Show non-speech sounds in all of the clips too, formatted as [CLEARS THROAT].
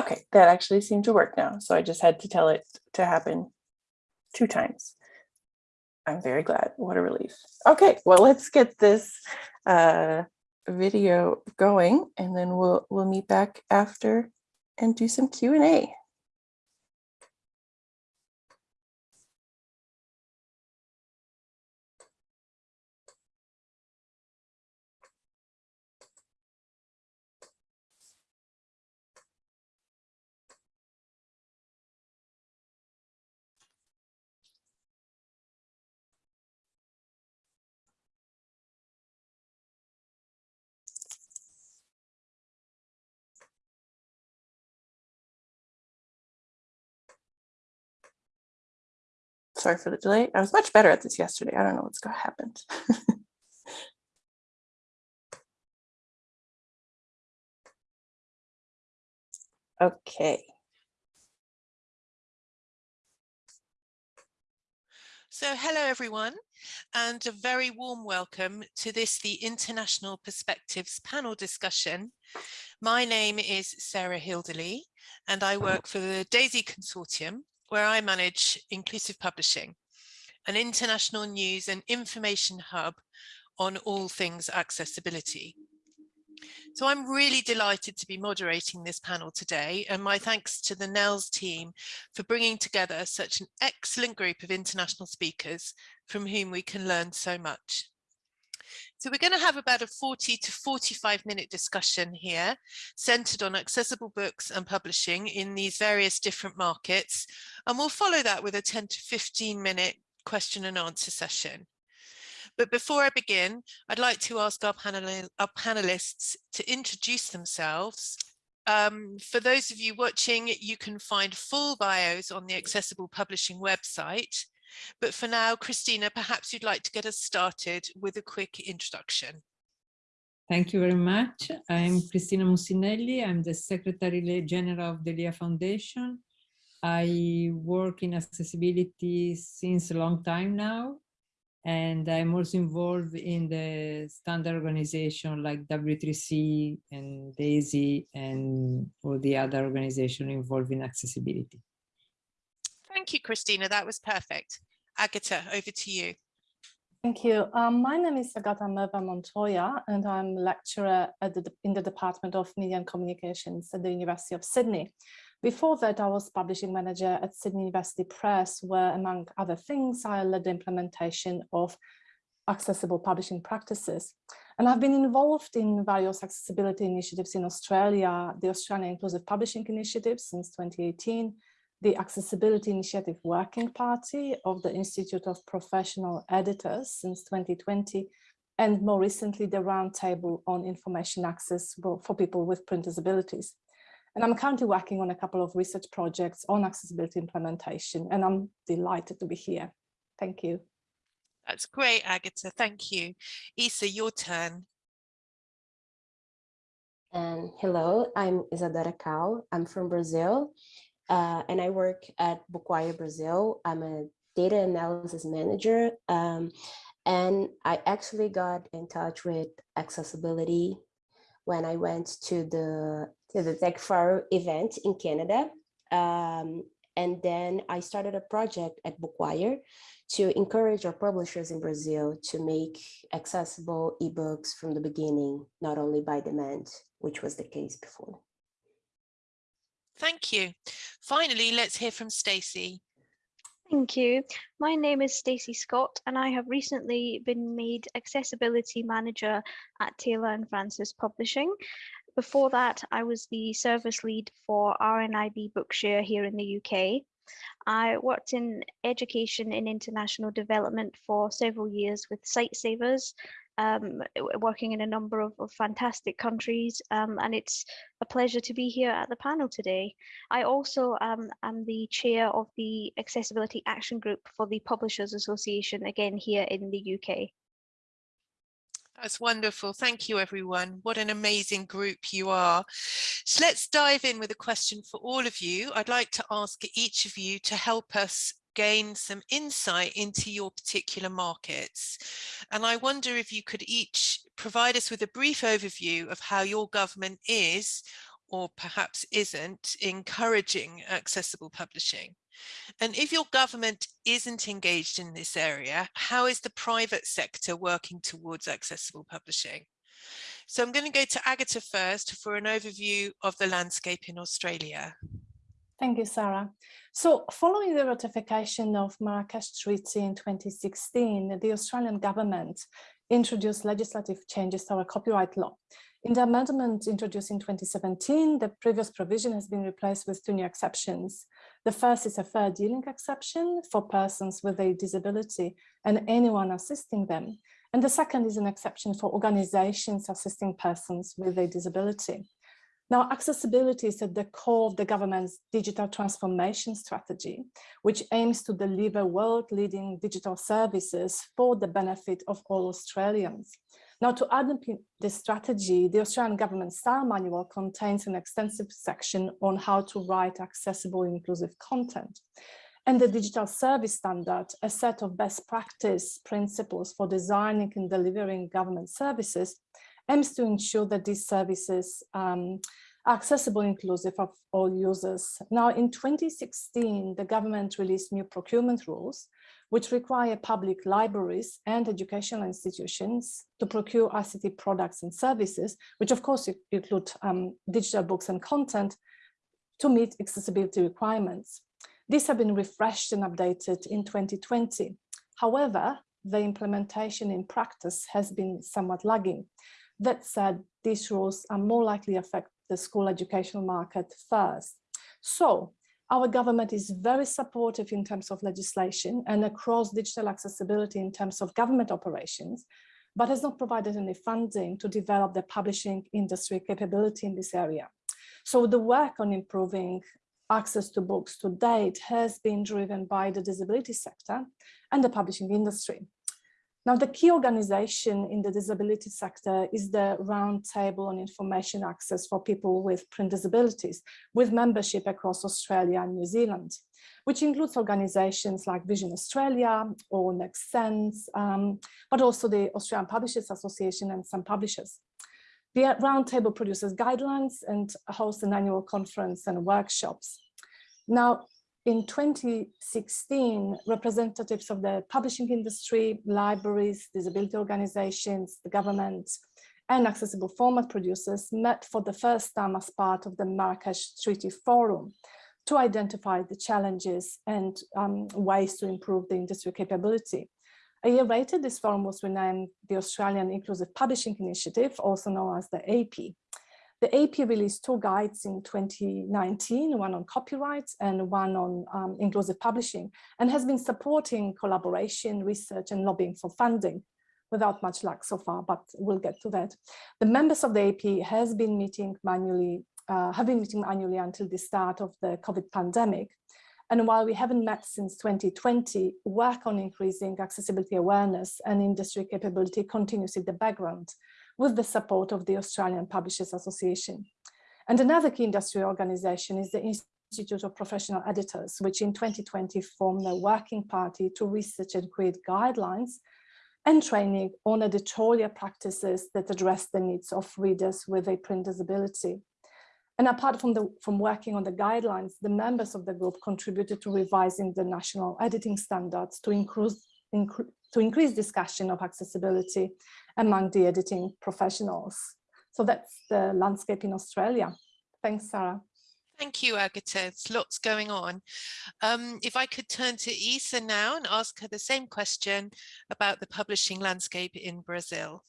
Okay, that actually seemed to work now. So I just had to tell it to happen two times. I'm very glad. What a relief. Okay, well, let's get this uh, video going and then we'll we'll meet back after and do some Q&A. Sorry for the delay. I was much better at this yesterday. I don't know what's going to happen. [LAUGHS] okay. So hello everyone and a very warm welcome to this the International Perspectives panel discussion. My name is Sarah Hilderley and I work for the DAISY Consortium where I manage Inclusive Publishing, an international news and information hub on all things accessibility. So I'm really delighted to be moderating this panel today and my thanks to the NNELS team for bringing together such an excellent group of international speakers from whom we can learn so much. So we're going to have about a 40 to 45 minute discussion here centered on accessible books and publishing in these various different markets. And we'll follow that with a 10 to 15 minute question and answer session. But before I begin, I'd like to ask our, panel our panelists to introduce themselves. Um, for those of you watching, you can find full bios on the Accessible Publishing website. But for now, Christina, perhaps you'd like to get us started with a quick introduction. Thank you very much. I'm Christina Mussinelli. I'm the Secretary General of the LIA Foundation. I work in accessibility since a long time now, and I'm also involved in the standard organization like W3C and DAISY and all the other organizations involved in accessibility. Thank you, Christina. That was perfect. Agata, over to you. Thank you. Um, my name is Agata Mrva-Montoya, and I'm lecturer the, in the Department of Media and Communications at the University of Sydney. Before that, I was publishing manager at Sydney University Press, where, among other things, I led the implementation of accessible publishing practices. And I've been involved in various accessibility initiatives in Australia, the Australian Inclusive Publishing Initiative since 2018, the Accessibility Initiative Working Party of the Institute of Professional Editors since 2020, and more recently, the Roundtable on Information Access for people with print disabilities. And I'm currently working on a couple of research projects on accessibility implementation, and I'm delighted to be here. Thank you. That's great, Agatha. Thank you. Isa, your turn. And hello, I'm Isadora Cal. I'm from Brazil, uh, and I work at Bookwire Brazil. I'm a data analysis manager, um, and I actually got in touch with accessibility when I went to the to the Tech Forum event in Canada. Um, and then I started a project at Bookwire to encourage our publishers in Brazil to make accessible ebooks from the beginning, not only by demand, which was the case before. Thank you. Finally, let's hear from Stacey. Thank you. My name is Stacey Scott and I have recently been made Accessibility Manager at Taylor and Francis Publishing. Before that, I was the service lead for RNIB Bookshare here in the UK. I worked in education and international development for several years with Sightsavers um, working in a number of, of fantastic countries um, and it's a pleasure to be here at the panel today. I also um, am the chair of the Accessibility Action Group for the Publishers Association, again here in the UK. That's wonderful. Thank you, everyone. What an amazing group you are. So let's dive in with a question for all of you. I'd like to ask each of you to help us gain some insight into your particular markets. And I wonder if you could each provide us with a brief overview of how your government is or perhaps isn't encouraging accessible publishing? And if your government isn't engaged in this area, how is the private sector working towards accessible publishing? So I'm going to go to Agatha first for an overview of the landscape in Australia. Thank you, Sarah. So following the ratification of Marrakesh Treaty in 2016, the Australian government introduced legislative changes to our copyright law. In the amendment introduced in 2017, the previous provision has been replaced with two new exceptions. The first is a fair dealing exception for persons with a disability and anyone assisting them. And the second is an exception for organizations assisting persons with a disability. Now, accessibility is at the core of the government's digital transformation strategy, which aims to deliver world-leading digital services for the benefit of all Australians. Now, to underpin this strategy, the Australian government style manual contains an extensive section on how to write accessible inclusive content. And the digital service standard, a set of best practice principles for designing and delivering government services, aims to ensure that these services um, are accessible inclusive of all users. Now in 2016, the government released new procurement rules, which require public libraries and educational institutions to procure ICT products and services, which of course include um, digital books and content to meet accessibility requirements. These have been refreshed and updated in 2020. However, the implementation in practice has been somewhat lagging. That said, these rules are more likely to affect the school educational market first. So our government is very supportive in terms of legislation and across digital accessibility in terms of government operations, but has not provided any funding to develop the publishing industry capability in this area. So the work on improving access to books to date has been driven by the disability sector and the publishing industry. Now, the key organization in the disability sector is the Roundtable on Information Access for People with Print Disabilities, with membership across Australia and New Zealand, which includes organizations like Vision Australia or NextSense, um, but also the Australian Publishers Association and some publishers. The Roundtable produces guidelines and hosts an annual conference and workshops. Now, in 2016, representatives of the publishing industry, libraries, disability organizations, the government, and accessible format producers met for the first time as part of the Marrakesh Treaty Forum to identify the challenges and um, ways to improve the industry capability. A year later, this forum was renamed the Australian Inclusive Publishing Initiative, also known as the AP. The AP released two guides in 2019, one on copyright and one on um, inclusive publishing, and has been supporting collaboration, research, and lobbying for funding without much luck so far, but we'll get to that. The members of the AP has been meeting manually, uh, have been meeting annually until the start of the COVID pandemic. And while we haven't met since 2020, work on increasing accessibility awareness and industry capability continues in the background with the support of the Australian Publishers Association. And another key industry organization is the Institute of Professional Editors, which in 2020 formed a working party to research and create guidelines and training on editorial practices that address the needs of readers with a print disability. And apart from, the, from working on the guidelines, the members of the group contributed to revising the national editing standards to to increase discussion of accessibility among the editing professionals. So that's the landscape in Australia. Thanks, Sarah. Thank you, Agatha. There's lots going on. Um, if I could turn to Isa now and ask her the same question about the publishing landscape in Brazil.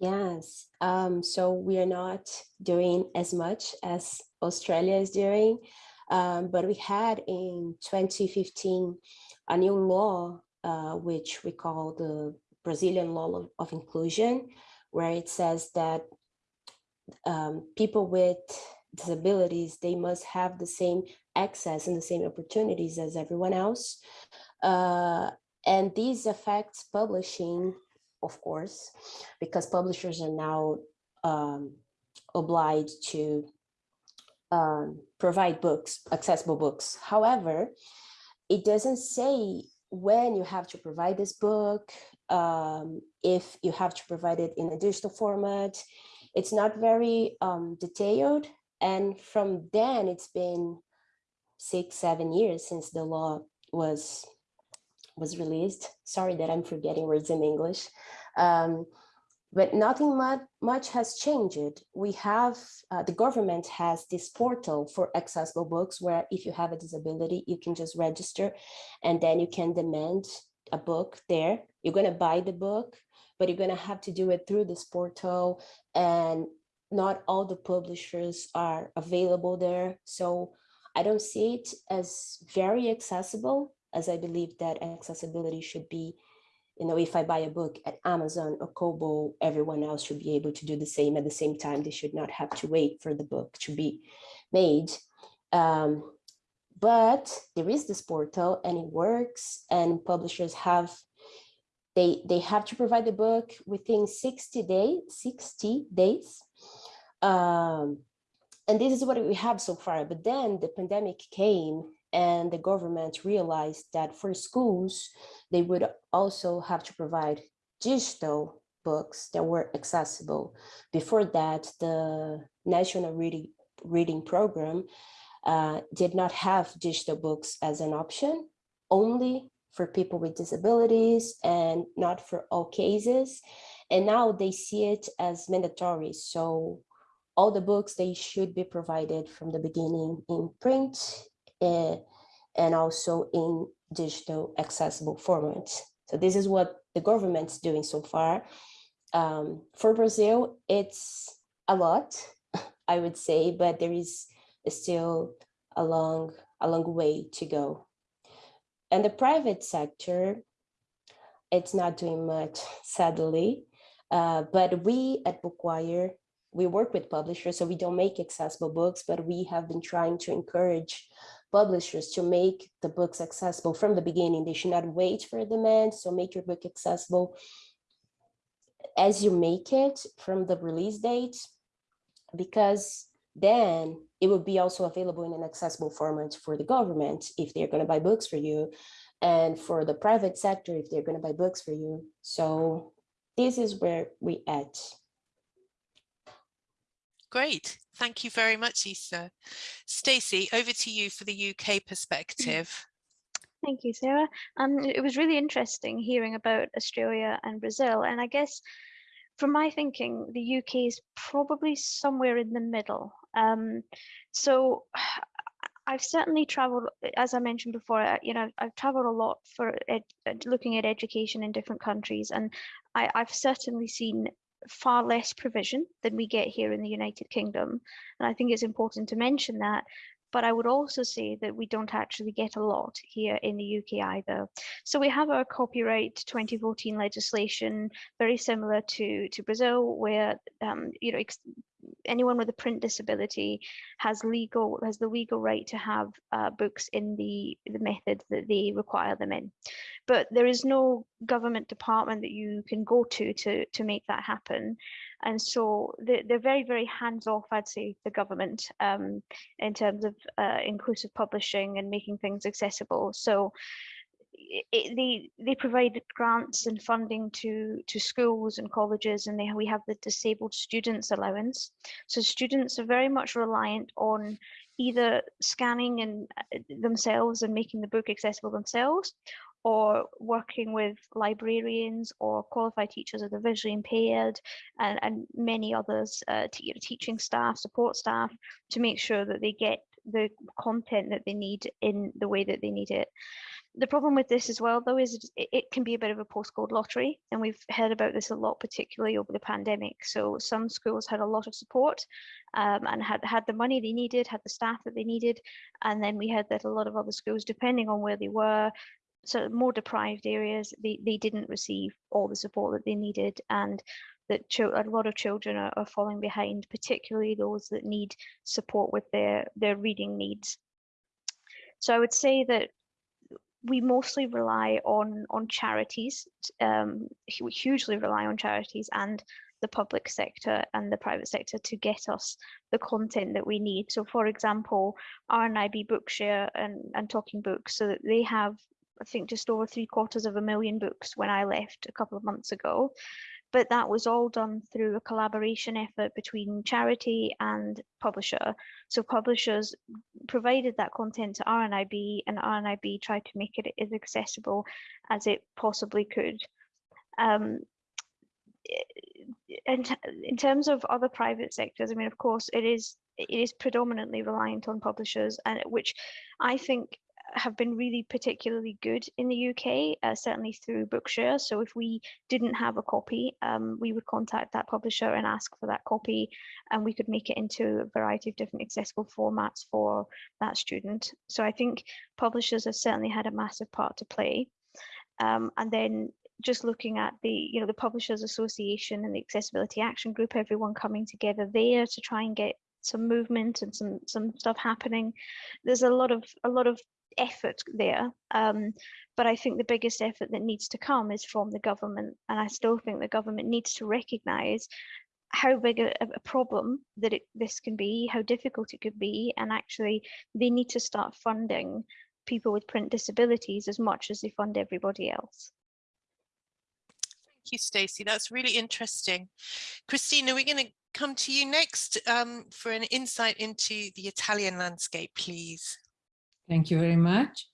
Yes, um, so we are not doing as much as Australia is doing, um, but we had in 2015 a new law, uh, which we call the Brazilian law of, inclusion, where it says that um, people with disabilities, they must have the same access and the same opportunities as everyone else. Uh, and these affects publishing, of course, because publishers are now um, obliged to um, provide books, accessible books. However, it doesn't say when you have to provide this book, um, if you have to provide it in a digital format, it's not very um, detailed. And from then it's been six, seven years since the law was was released. Sorry that I'm forgetting words in English. Um, but nothing much, much has changed. We have, uh, the government has this portal for accessible books where if you have a disability, you can just register and then you can demand a book there. You're gonna buy the book, but you're gonna have to do it through this portal and not all the publishers are available there. So I don't see it as very accessible as I believe that accessibility should be, you know, if I buy a book at Amazon or Kobo, everyone else should be able to do the same at the same time. They should not have to wait for the book to be made. Um, but there is this portal and it works and publishers have, they, they have to provide the book within 60 days, 60 days. Um, and this is what we have so far. But then the pandemic came and the government realized that for schools, they would also have to provide digital books that were accessible. Before that, the National Reading, Reading Program uh, did not have digital books as an option, only for people with disabilities and not for all cases. And now they see it as mandatory. So all the books, they should be provided from the beginning in print uh, and also in digital accessible formats. So this is what the government's doing so far. Um, for Brazil, it's a lot, [LAUGHS] I would say, but there is still a long, a long way to go. And the private sector, it's not doing much, [LAUGHS] sadly. Uh, but we at Bookwire, we work with publishers, so we don't make accessible books, but we have been trying to encourage publishers to make the books accessible from the beginning. They should not wait for demand, so make your book accessible as you make it from the release date, because then it will be also available in an accessible format for the government if they're going to buy books for you, and for the private sector if they're going to buy books for you. So this is where we at. Great. Thank you very much, Isa. Stacey, over to you for the UK perspective. Thank you, Sarah. Um, it was really interesting hearing about Australia and Brazil. And I guess from my thinking, the UK is probably somewhere in the middle. Um, so [SIGHS] I've certainly traveled, as I mentioned before, you know, I've traveled a lot for ed, looking at education in different countries. And I, I've certainly seen far less provision than we get here in the United Kingdom. And I think it's important to mention that. But I would also say that we don't actually get a lot here in the UK either. So we have our copyright 2014 legislation, very similar to, to Brazil, where um, you know anyone with a print disability has legal has the legal right to have uh, books in the the method that they require them in but there is no government department that you can go to to to make that happen and so they're, they're very very hands off i'd say the government um, in terms of uh, inclusive publishing and making things accessible. So it, they they provide grants and funding to to schools and colleges and they we have the disabled students allowance. So students are very much reliant on either scanning and uh, themselves and making the book accessible themselves or working with librarians or qualified teachers of the visually impaired and, and many others, uh, teaching staff, support staff, to make sure that they get the content that they need in the way that they need it the problem with this as well, though, is it, it can be a bit of a postcode lottery. And we've heard about this a lot, particularly over the pandemic. So some schools had a lot of support um, and had, had the money they needed, had the staff that they needed. And then we heard that a lot of other schools, depending on where they were, so more deprived areas, they, they didn't receive all the support that they needed. And that a lot of children are, are falling behind, particularly those that need support with their, their reading needs. So I would say that we mostly rely on on charities. Um, we hugely rely on charities and the public sector and the private sector to get us the content that we need. So, for example, RNIB Bookshare and and Talking Books, so that they have I think just over three quarters of a million books when I left a couple of months ago. but that was all done through a collaboration effort between charity and publisher. So publishers provided that content to RNIB and RNIB tried to make it as accessible as it possibly could. Um, in, in terms of other private sectors, I mean, of course, it is it is predominantly reliant on publishers, and which I think have been really particularly good in the UK, uh, certainly through Bookshare. So if we didn't have a copy, um, we would contact that publisher and ask for that copy, and we could make it into a variety of different accessible formats for that student. So I think publishers have certainly had a massive part to play. Um, and then just looking at the you know the publishers association and the accessibility action group everyone coming together there to try and get some movement and some some stuff happening there's a lot of a lot of effort there um, but i think the biggest effort that needs to come is from the government and i still think the government needs to recognize how big a, a problem that it, this can be how difficult it could be and actually they need to start funding people with print disabilities as much as they fund everybody else Thank you, Stacey. That's really interesting. Christina, we're going to come to you next um, for an insight into the Italian landscape, please. Thank you very much.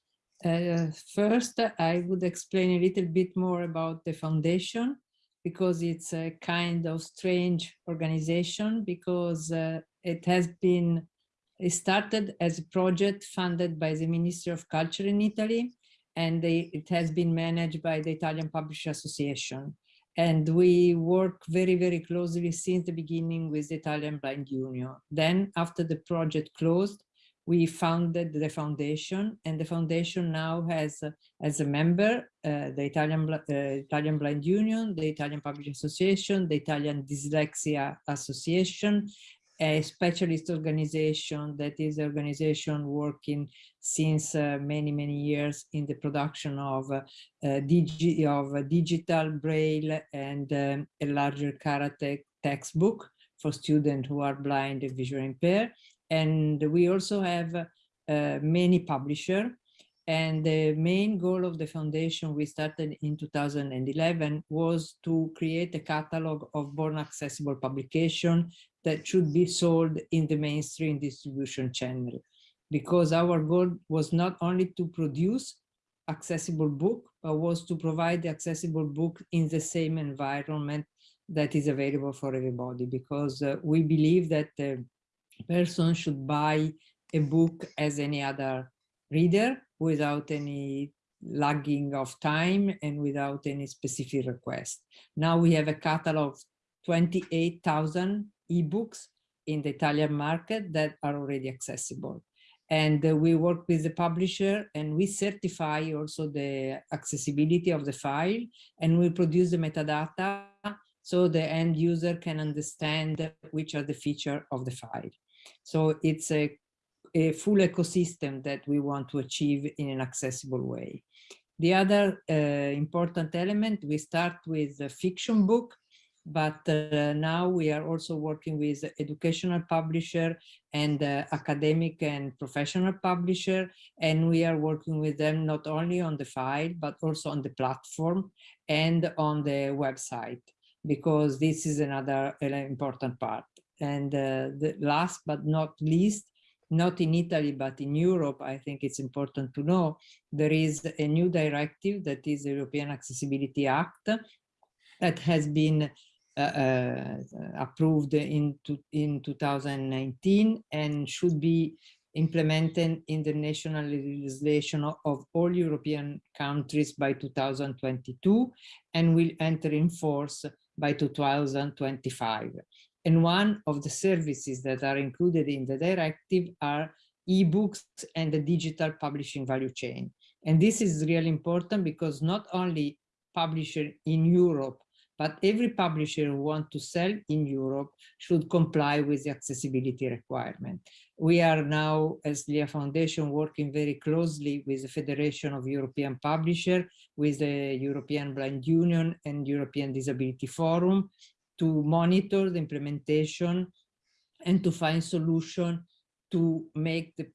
Uh, first, I would explain a little bit more about the foundation because it's a kind of strange organization because uh, it has been it started as a project funded by the Ministry of Culture in Italy and they, it has been managed by the Italian Publisher Association. And we work very, very closely since the beginning with the Italian Blind Union. Then after the project closed, we founded the foundation and the foundation now has uh, as a member uh, the Italian, uh, Italian Blind Union, the Italian Public Association, the Italian Dyslexia Association, a specialist organization that is an organization working since uh, many, many years in the production of, uh, digi of digital braille and um, a larger karate textbook for students who are blind and visually impaired. And we also have uh, many publishers and the main goal of the foundation we started in 2011 was to create a catalog of born accessible publication that should be sold in the mainstream distribution channel. Because our goal was not only to produce accessible book, but was to provide the accessible book in the same environment that is available for everybody. Because uh, we believe that the person should buy a book as any other reader without any lagging of time and without any specific request. Now we have a catalog of 28,000 ebooks in the Italian market that are already accessible. And uh, we work with the publisher and we certify also the accessibility of the file and we produce the metadata so the end user can understand which are the feature of the file. So it's a, a full ecosystem that we want to achieve in an accessible way. The other uh, important element, we start with a fiction book but uh, now we are also working with educational publisher and uh, academic and professional publisher and we are working with them not only on the file but also on the platform and on the website because this is another uh, important part and uh, the last but not least not in Italy, but in Europe, I think it's important to know, there is a new directive that is the European Accessibility Act that has been uh, uh, approved in, to, in 2019 and should be implemented in the national legislation of all European countries by 2022 and will enter in force by 2025. And one of the services that are included in the directive are ebooks and the digital publishing value chain. And this is really important because not only publishers in Europe but every publisher who wants to sell in Europe should comply with the accessibility requirement. We are now, as LIA Foundation, working very closely with the Federation of European Publishers, with the European Blind Union and European Disability Forum to monitor the implementation and to find solution to make the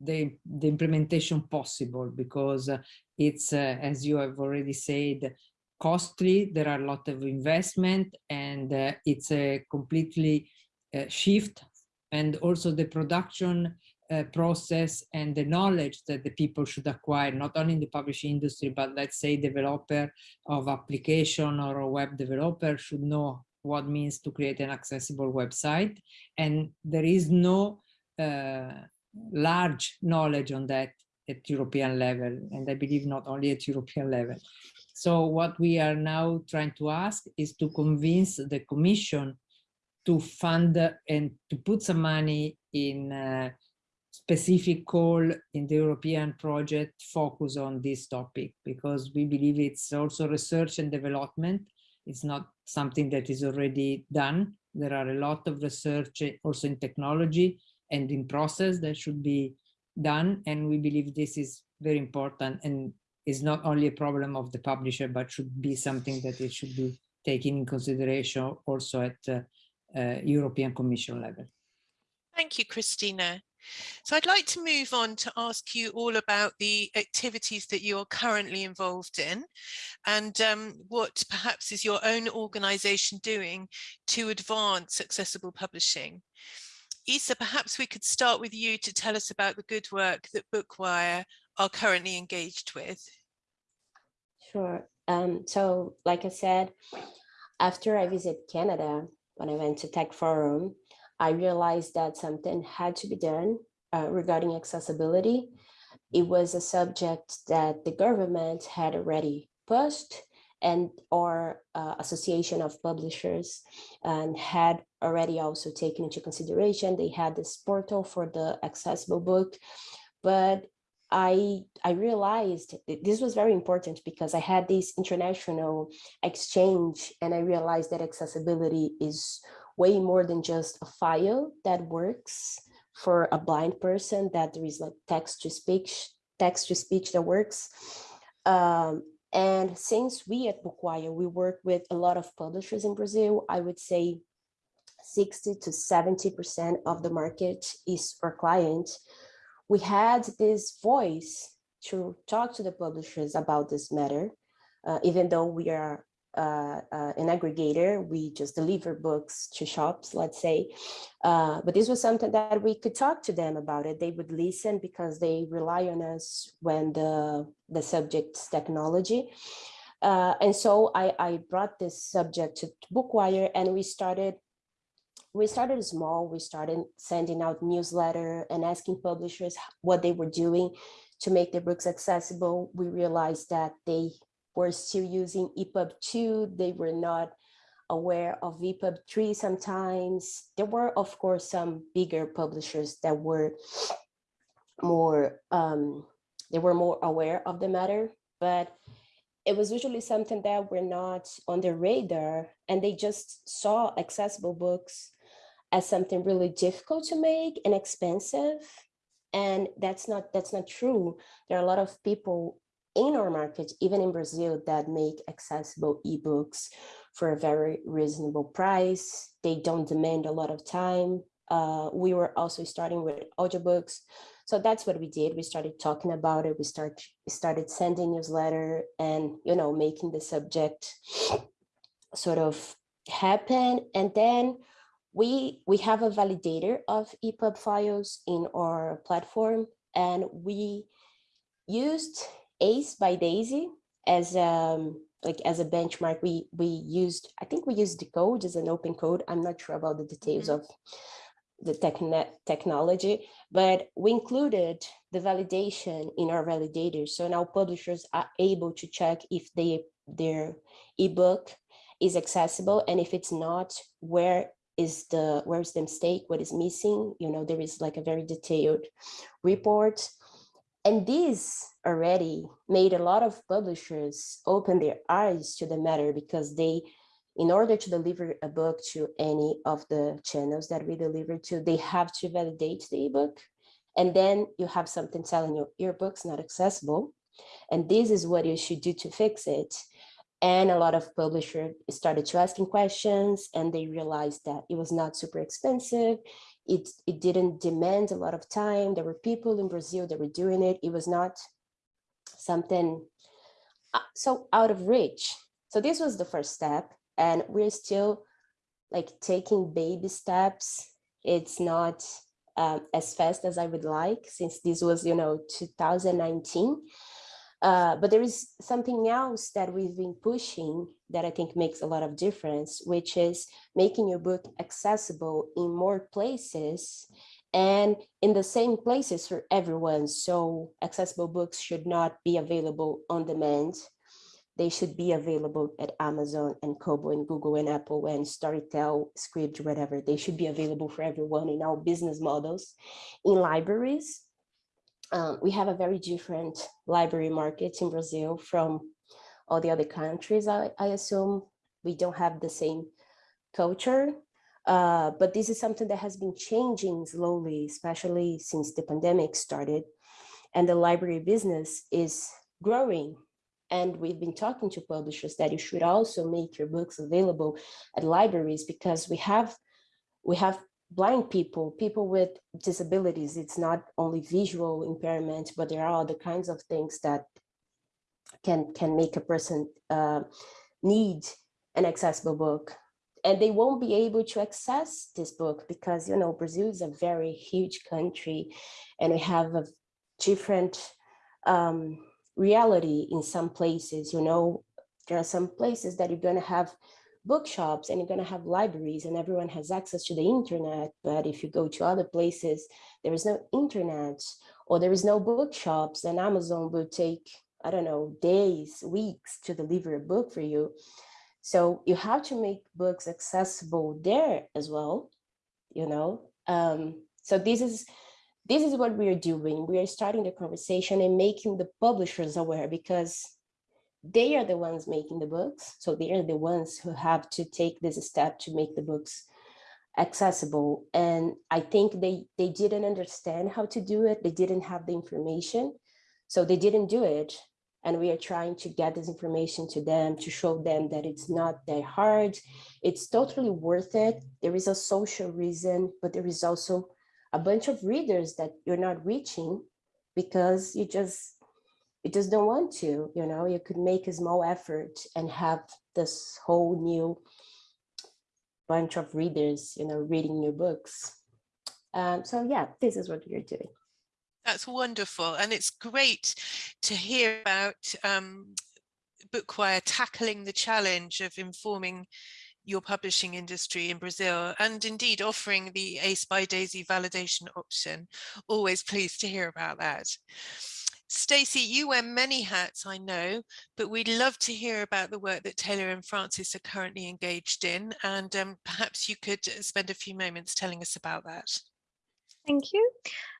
the, the implementation possible because uh, it's, uh, as you have already said, costly, there are a lot of investment and uh, it's a completely uh, shift. And also the production uh, process and the knowledge that the people should acquire, not only in the publishing industry, but let's say developer of application or a web developer should know what means to create an accessible website. And there is no uh, large knowledge on that at European level, and I believe not only at European level. So what we are now trying to ask is to convince the Commission to fund and to put some money in uh, specific call in the European project focus on this topic because we believe it's also research and development. It's not something that is already done. There are a lot of research also in technology and in process that should be done. And we believe this is very important and is not only a problem of the publisher, but should be something that it should be taken in consideration also at uh, uh, European Commission level. Thank you, Christina. So I'd like to move on to ask you all about the activities that you're currently involved in and um, what perhaps is your own organisation doing to advance accessible publishing. Isa, perhaps we could start with you to tell us about the good work that Bookwire are currently engaged with. Sure. Um, so like I said, after I visit Canada, when I went to Tech Forum, I realized that something had to be done uh, regarding accessibility. It was a subject that the government had already pushed and our uh, association of publishers and had already also taken into consideration. They had this portal for the accessible book, but I I realized this was very important because I had this international exchange and I realized that accessibility is way more than just a file that works for a blind person that there is like text to speech text to speech that works um, and since we at Bookwire, we work with a lot of publishers in Brazil, I would say 60 to 70% of the market is our client. We had this voice to talk to the publishers about this matter, uh, even though we are uh, uh, an aggregator. We just deliver books to shops, let's say. Uh, but this was something that we could talk to them about it. They would listen because they rely on us when the, the subject's technology. Uh, and so I, I brought this subject to Bookwire and we started we started small. We started sending out newsletter and asking publishers what they were doing to make their books accessible. We realized that they were still using EPUB 2. They were not aware of EPUB 3 sometimes. There were, of course, some bigger publishers that were more, um, they were more aware of the matter, but it was usually something that were not on their radar and they just saw accessible books as something really difficult to make and expensive. And that's not that's not true. There are a lot of people in our market, even in Brazil, that make accessible ebooks for a very reasonable price. They don't demand a lot of time. Uh, we were also starting with audiobooks. So that's what we did. We started talking about it. We start started sending newsletter and, you know, making the subject sort of happen. And then we, we have a validator of EPUB files in our platform and we used Ace by DAISY as um like as a benchmark. We we used I think we used the code as an open code. I'm not sure about the details mm -hmm. of the technet technology, but we included the validation in our validators. So now publishers are able to check if they their ebook is accessible and if it's not, where is the where's the mistake, what is missing? You know, there is like a very detailed report. And this already made a lot of publishers open their eyes to the matter because they, in order to deliver a book to any of the channels that we deliver to, they have to validate the ebook. And then you have something telling you your book's not accessible. And this is what you should do to fix it. And a lot of publishers started to asking questions and they realized that it was not super expensive. It, it didn't demand a lot of time. There were people in Brazil that were doing it. It was not something uh, so out of reach so this was the first step and we're still like taking baby steps. It's not um, as fast as I would like since this was, you know, 2019. Uh, but there is something else that we've been pushing that I think makes a lot of difference, which is making your book accessible in more places and in the same places for everyone. So accessible books should not be available on demand. They should be available at Amazon and Kobo and Google and Apple and Storytel, Scribd, whatever. They should be available for everyone in our business models. In libraries, um, we have a very different library market in Brazil from all the other countries, I, I assume. We don't have the same culture, uh, but this is something that has been changing slowly, especially since the pandemic started. And the library business is growing. And we've been talking to publishers that you should also make your books available at libraries because we have we have blind people, people with disabilities. It's not only visual impairment, but there are other kinds of things that can, can make a person uh, need an accessible book. And they won't be able to access this book because, you know, Brazil is a very huge country and we have a different um, reality in some places, you know, there are some places that you're going to have bookshops and you're going to have libraries and everyone has access to the internet. But if you go to other places, there is no internet or there is no bookshops and Amazon will take, I don't know, days, weeks to deliver a book for you. So you have to make books accessible there as well, you know. Um, so this is this is what we are doing. We are starting the conversation and making the publishers aware because they are the ones making the books. So they are the ones who have to take this step to make the books accessible. And I think they, they didn't understand how to do it. They didn't have the information. So they didn't do it. And we are trying to get this information to them to show them that it's not that hard. It's totally worth it. There is a social reason, but there is also a bunch of readers that you're not reaching because you just you just don't want to, you know, you could make a small effort and have this whole new bunch of readers, you know, reading your books. Um, so yeah, this is what we're doing. That's wonderful. And it's great to hear about um, Bookwire tackling the challenge of informing your publishing industry in Brazil and indeed offering the ACE by DAISY validation option. Always pleased to hear about that. Stacey, you wear many hats, I know, but we'd love to hear about the work that Taylor and Francis are currently engaged in, and um, perhaps you could uh, spend a few moments telling us about that. Thank you.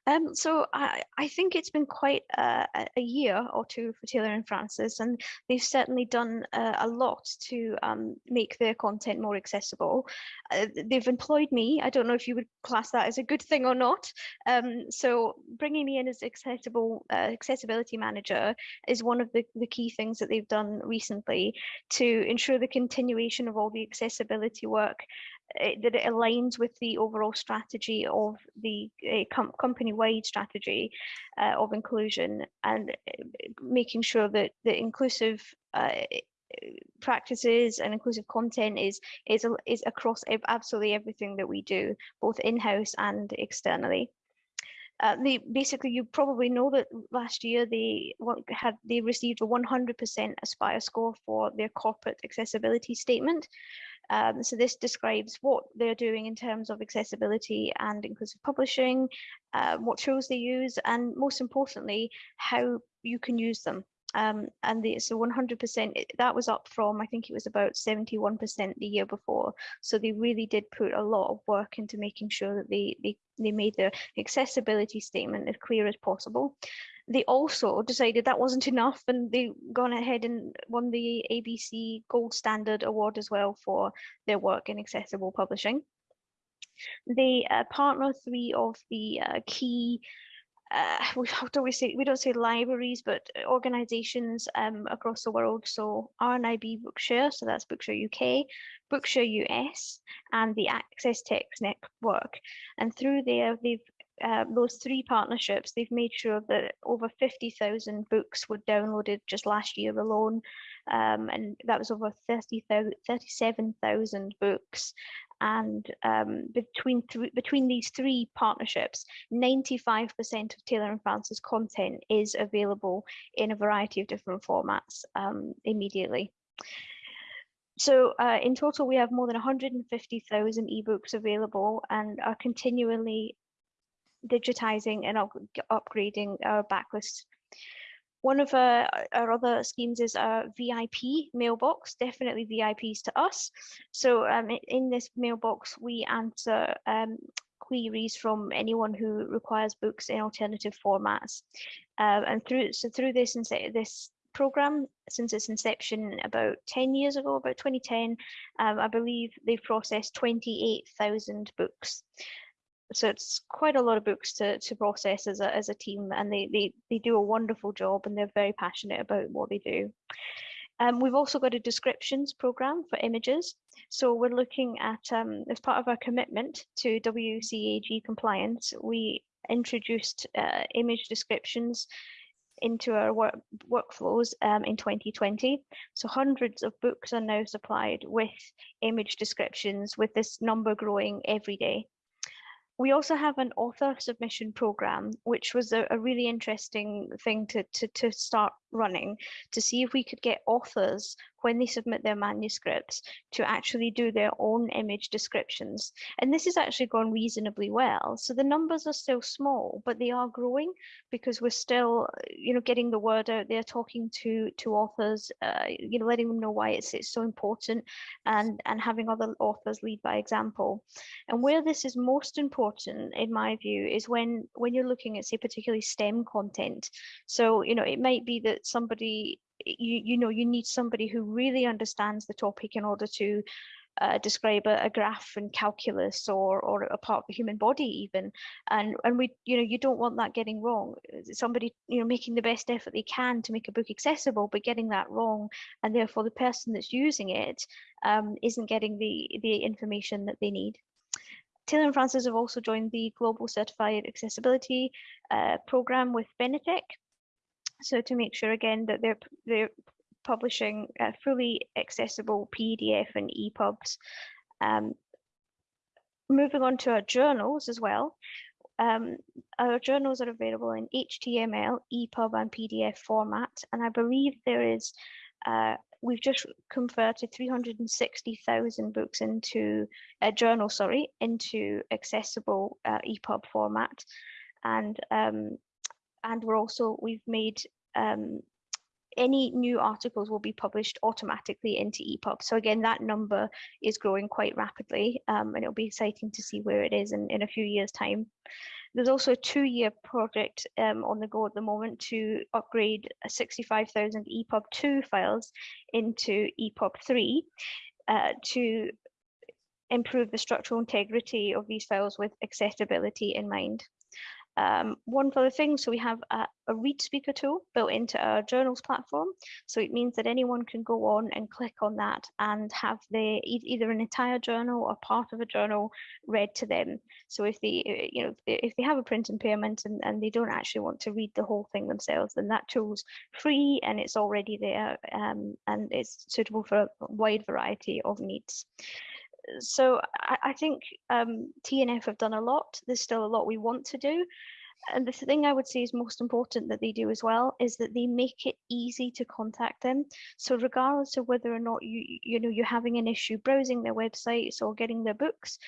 Um, so I, I think it's been quite a, a year or two for Taylor and Francis, and they've certainly done a lot to um, make their content more accessible. Uh, they've employed me. I don't know if you would class that as a good thing or not. Um, so bringing me in as accessible uh, accessibility manager is one of the, the key things that they've done recently to ensure the continuation of all the accessibility work it, that it aligns with the overall strategy of the uh, com company-wide strategy uh, of inclusion and uh, making sure that the inclusive uh, practices and inclusive content is is is across absolutely everything that we do, both in-house and externally. Uh, they basically you probably know that last year they had they received a 100% aspire score for their corporate accessibility statement um, so this describes what they're doing in terms of accessibility and inclusive publishing, uh, what tools they use, and most importantly, how you can use them. Um, and the, so 100% that was up from I think it was about 71% the year before. So they really did put a lot of work into making sure that they they, they made their accessibility statement as clear as possible they also decided that wasn't enough and they gone ahead and won the ABC Gold Standard Award as well for their work in accessible publishing. They uh, partner three of the uh, key uh, we, [LAUGHS] how do we say we don't say libraries but organizations um, across the world so RNIB Bookshare so that's Bookshare UK Bookshare US and the AccessText Network and through there they've uh, those three partnerships, they've made sure that over 50,000 books were downloaded just last year alone. um, and that was over 30,000, 37,000 books. And um, between th between these three partnerships, 95% of Taylor and Francis content is available in a variety of different formats um, immediately. So uh, in total, we have more than 150,000 ebooks available and are continually digitizing and up upgrading our backlist. One of uh, our other schemes is a VIP mailbox, definitely VIPs to us. So um, in this mailbox, we answer um, queries from anyone who requires books in alternative formats. Uh, and through so through this this program since its inception about 10 years ago, about 2010, um, I believe they've processed 28,000 books so it's quite a lot of books to, to process as a, as a team and they, they, they do a wonderful job and they're very passionate about what they do. Um, we've also got a descriptions program for images. So we're looking at, um, as part of our commitment to WCAG compliance, we introduced uh, image descriptions into our work, workflows um, in 2020. So hundreds of books are now supplied with image descriptions with this number growing every day we also have an author submission program, which was a, a really interesting thing to, to, to start running to see if we could get authors when they submit their manuscripts to actually do their own image descriptions. And this has actually gone reasonably well. So the numbers are still small, but they are growing because we're still, you know, getting the word out there, talking to to authors, uh, you know, letting them know why it's, it's so important and, and having other authors lead by example. And where this is most important, in my view, is when, when you're looking at, say, particularly STEM content. So, you know, it might be that somebody you you know you need somebody who really understands the topic in order to uh, describe a, a, graph in calculus or or a part of the human body even. And and we you know you don't want that getting wrong. Somebody you know making the best effort they can to make a book accessible but getting that wrong and therefore the person that's using it um, not getting the the information that they need. Taylor and Francis have also joined the Global Certified Accessibility uh, program with Benetech, so to make sure again that they're they're publishing uh, fully accessible PDF and EPUBs. Um, moving on to our journals as well. Um, our journals are available in HTML, EPUB and PDF format. And I believe there is, uh, we've just converted 360,000 books into a journal, sorry, into accessible uh, EPUB format. And um, and we're also we've made um, any new articles will be published automatically into EPUB. So again, that number is growing quite rapidly um, and it'll be exciting to see where it is in, in a few years time. There's also a two-year project um, on the go at the moment to upgrade 65,000 EPUB 2 files into EPUB 3 uh, to improve the structural integrity of these files with accessibility in mind. Um, one other thing, so we have a, a, ReadSpeaker tool built into our journals platform. So it means that anyone can go on and click on that and have the either an entire journal or part of a journal read to them. So if they, uh, you know, if they have a print impairment and, and they don't actually want to read the whole thing themselves, then that tool's free and it's already there um, and it's suitable for a wide variety of needs so I, I think um, TNF have done a lot. There's still a lot we want to do. And the thing I would say is most important that they do as well is that they make it easy to contact them. So regardless of whether or not you you know you're having an issue browsing their websites or getting their books,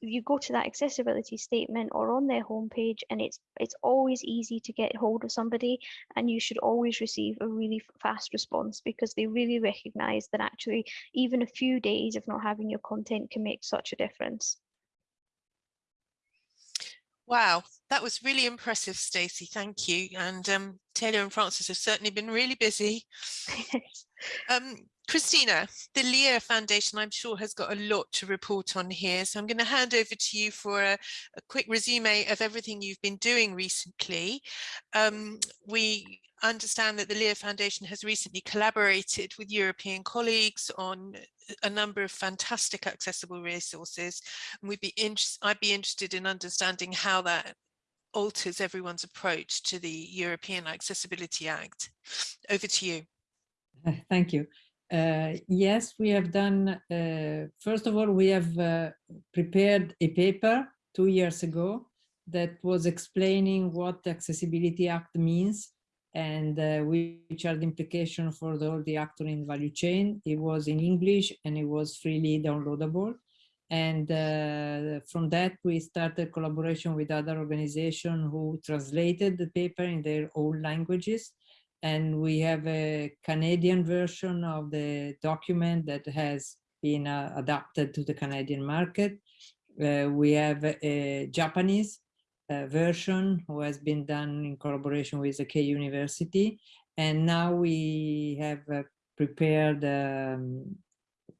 you go to that accessibility statement or on their homepage and it's it's always easy to get hold of somebody and you should always receive a really fast response because they really recognize that actually even a few days of not having your content can make such a difference. Wow, that was really impressive, Stacey. Thank you. And um, Taylor and Francis have certainly been really busy. [LAUGHS] um, Christina, the LIA Foundation, I'm sure, has got a lot to report on here. So I'm going to hand over to you for a, a quick resume of everything you've been doing recently. Um, we understand that the LIA Foundation has recently collaborated with European colleagues on a number of fantastic accessible resources. And we'd be I'd be interested in understanding how that alters everyone's approach to the European Accessibility Act. Over to you. Uh, Thank you. Uh, yes, we have done, uh, first of all, we have uh, prepared a paper two years ago that was explaining what the Accessibility Act means and uh, which are the implications for the, all the actors in value chain. It was in English and it was freely downloadable. And uh, from that, we started collaboration with other organizations who translated the paper in their own languages and we have a Canadian version of the document that has been uh, adapted to the Canadian market. Uh, we have a Japanese uh, version who has been done in collaboration with the Keio University. And now we have uh, prepared um,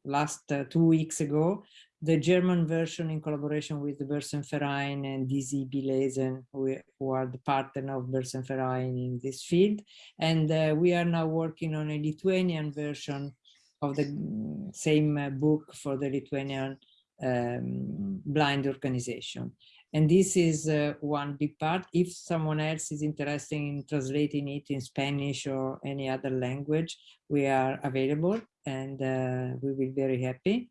last uh, two weeks ago the German version in collaboration with the Börsenverein and DZB Lesen, who, are the partner of Börsenverein in this field. And uh, we are now working on a Lithuanian version of the same uh, book for the Lithuanian um, blind organization. And this is uh, one big part. If someone else is interested in translating it in Spanish or any other language, we are available and uh, we will be very happy.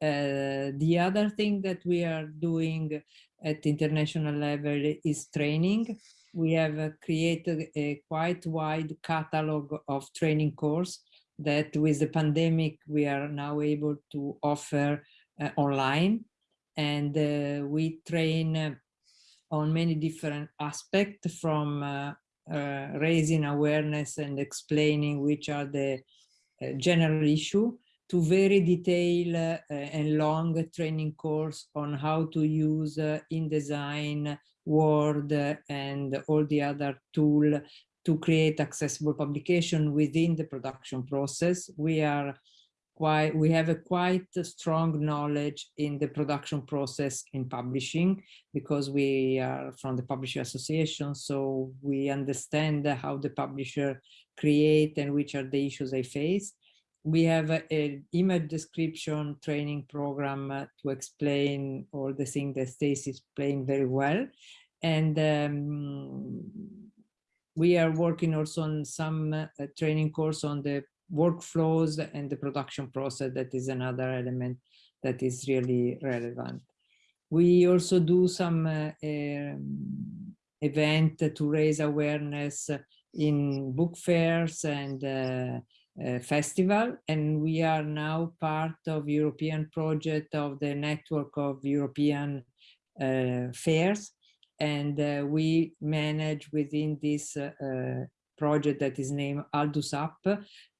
Uh, the other thing that we are doing at international level is training. We have uh, created a quite wide catalog of training course that with the pandemic we are now able to offer uh, online and uh, we train uh, on many different aspects from uh, raising awareness and explaining which are the general issue to very detailed uh, and long training course on how to use uh, InDesign, Word, and all the other tool to create accessible publication within the production process. We are quite, we have a quite strong knowledge in the production process in publishing because we are from the Publisher Association, so we understand how the publisher create and which are the issues they face we have an image description training program uh, to explain all the things that Stacy is playing very well. And um, we are working also on some uh, training course on the workflows and the production process. That is another element that is really relevant. We also do some uh, um, event to raise awareness in book fairs and uh, uh, festival and we are now part of European project of the network of European uh, fairs and uh, we manage within this uh, project that is named Aldus Up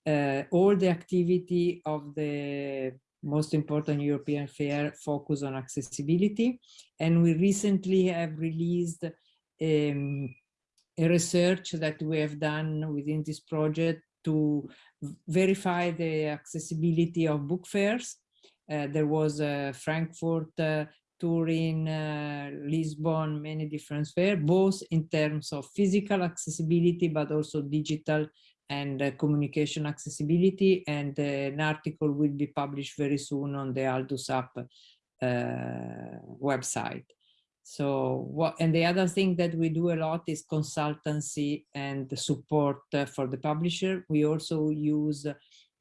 uh, all the activity of the most important European fair focus on accessibility and we recently have released um, a research that we have done within this project to verify the accessibility of book fairs. Uh, there was Frankfurt, uh, Turin, uh, Lisbon, many different fairs, both in terms of physical accessibility, but also digital and uh, communication accessibility. And uh, an article will be published very soon on the Aldus Up website. So what, and the other thing that we do a lot is consultancy and support uh, for the publisher. We also use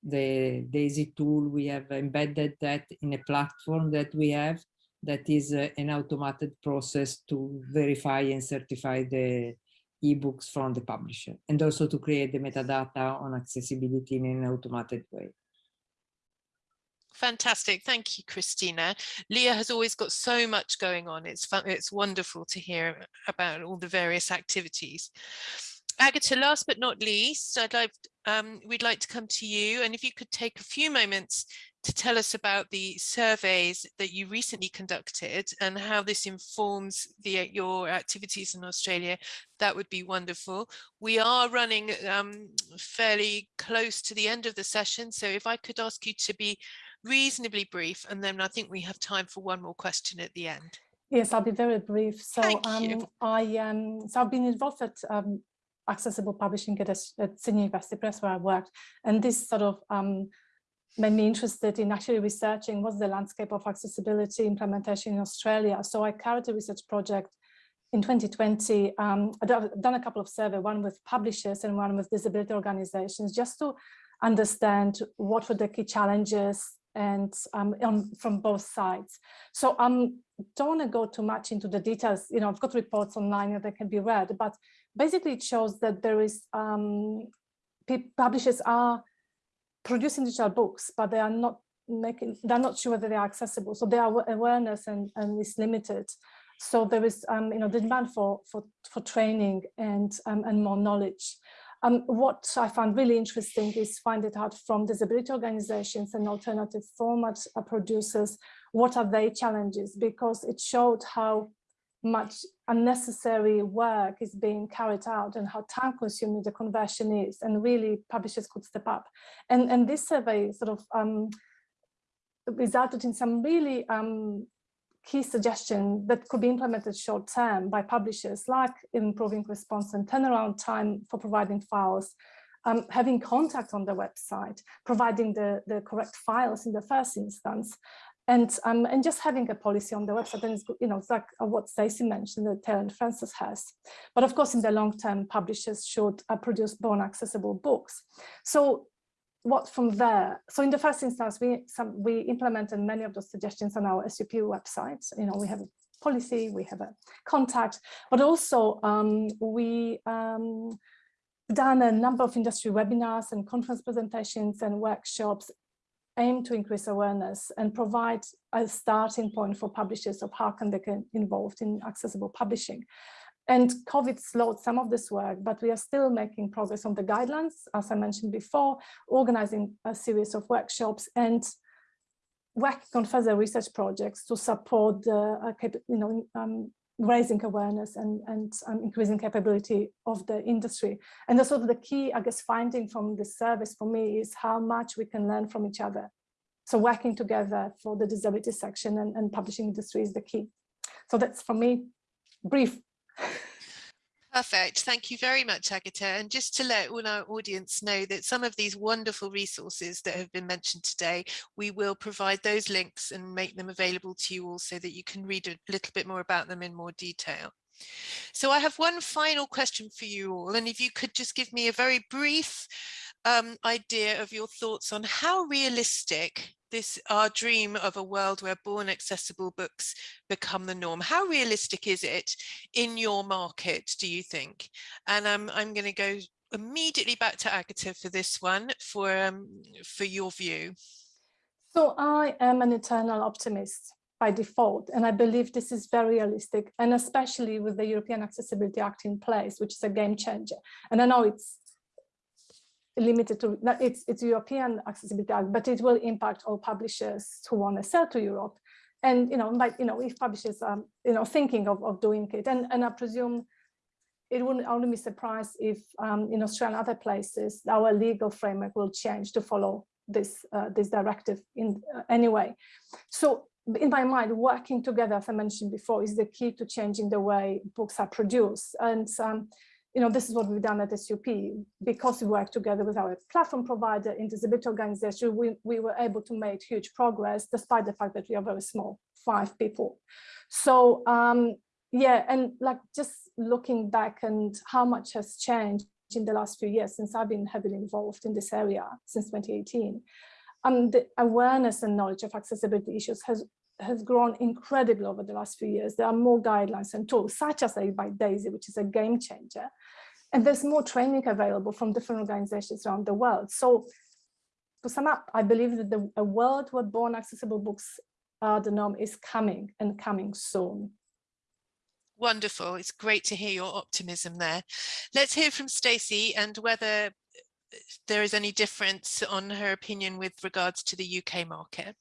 the DAISY tool. We have embedded that in a platform that we have that is uh, an automated process to verify and certify the ebooks from the publisher and also to create the metadata on accessibility in an automated way. Fantastic. Thank you, Christina. Leah has always got so much going on. It's fun. It's wonderful to hear about all the various activities. Agata, last but not least, I'd like, um, we'd like to come to you. And if you could take a few moments to tell us about the surveys that you recently conducted and how this informs the, your activities in Australia, that would be wonderful. We are running um, fairly close to the end of the session. So if I could ask you to be reasonably brief, and then I think we have time for one more question at the end. Yes, I'll be very brief. So um. I um, so I've been involved at um, accessible publishing at, at Sydney University Press where I worked, and this sort of um, made me interested in actually researching what's the landscape of accessibility implementation in Australia. So I carried a research project in 2020. Um, I've done a couple of surveys, one with publishers and one with disability organizations, just to understand what were the key challenges and um, on, from both sides. So I um, don't want to go too much into the details. You know, I've got reports online that can be read, but basically it shows that there is um, publishers are producing digital books, but they are not making, they're not sure whether they are accessible. So their awareness and, and is limited. So there is, um, you know, the demand for, for, for training and, um, and more knowledge. Um, what I found really interesting is find it out from disability organizations and alternative format producers, what are their challenges? Because it showed how much unnecessary work is being carried out and how time consuming the conversion is and really publishers could step up. And, and this survey sort of um, resulted in some really um, key suggestions that could be implemented short term by publishers like improving response and turnaround time for providing files, um, having contact on the website, providing the, the correct files in the first instance, and um, and just having a policy on the website and it's you know it's like uh, what Stacey mentioned that Taylor and Francis has. But of course in the long term publishers should uh, produce born accessible books. So what from there? So in the first instance we some we implemented many of those suggestions on our SUP website. You know we have a policy we have a contact but also um, we um, done a number of industry webinars and conference presentations and workshops aim to increase awareness and provide a starting point for publishers of how can they get involved in accessible publishing. And COVID slowed some of this work, but we are still making progress on the guidelines, as I mentioned before, organizing a series of workshops and working on further research projects to support the, uh, you know, um, raising awareness and, and um, increasing capability of the industry. And the sort of the key, I guess, finding from this service for me is how much we can learn from each other. So working together for the disability section and, and publishing industry is the key. So that's for me, brief. [LAUGHS] Perfect. Thank you very much, Agata. And just to let all our audience know that some of these wonderful resources that have been mentioned today, we will provide those links and make them available to you all so that you can read a little bit more about them in more detail. So I have one final question for you all. And if you could just give me a very brief um, idea of your thoughts on how realistic this our dream of a world where born accessible books become the norm. How realistic is it in your market, do you think? And um, I'm going to go immediately back to Agata for this one, for, um, for your view. So I am an eternal optimist by default, and I believe this is very realistic, and especially with the European Accessibility Act in place, which is a game changer. And I know it's limited to it's it's European accessibility act, but it will impact all publishers who want to sell to Europe. And you know, like you know, if publishers are you know thinking of, of doing it, and and I presume it wouldn't only be surprised if um, in Australia and other places our legal framework will change to follow this uh, this directive in uh, anyway. So in my mind, working together, as I mentioned before, is the key to changing the way books are produced. And um, you know, this is what we've done at SUP. Because we work together with our platform provider in disability organization, we, we were able to make huge progress despite the fact that we are very small, five people. So um, yeah, and like just looking back and how much has changed in the last few years since I've been heavily involved in this area since 2018. Um, the awareness and knowledge of accessibility issues has has grown incredibly over the last few years. There are more guidelines and tools, such as Ace by DAISY, which is a game changer. And there's more training available from different organizations around the world. So to sum up, I believe that the, a world where born accessible books are the norm is coming and coming soon. Wonderful. It's great to hear your optimism there. Let's hear from Stacey and whether uh, there is any difference on her opinion with regards to the UK market.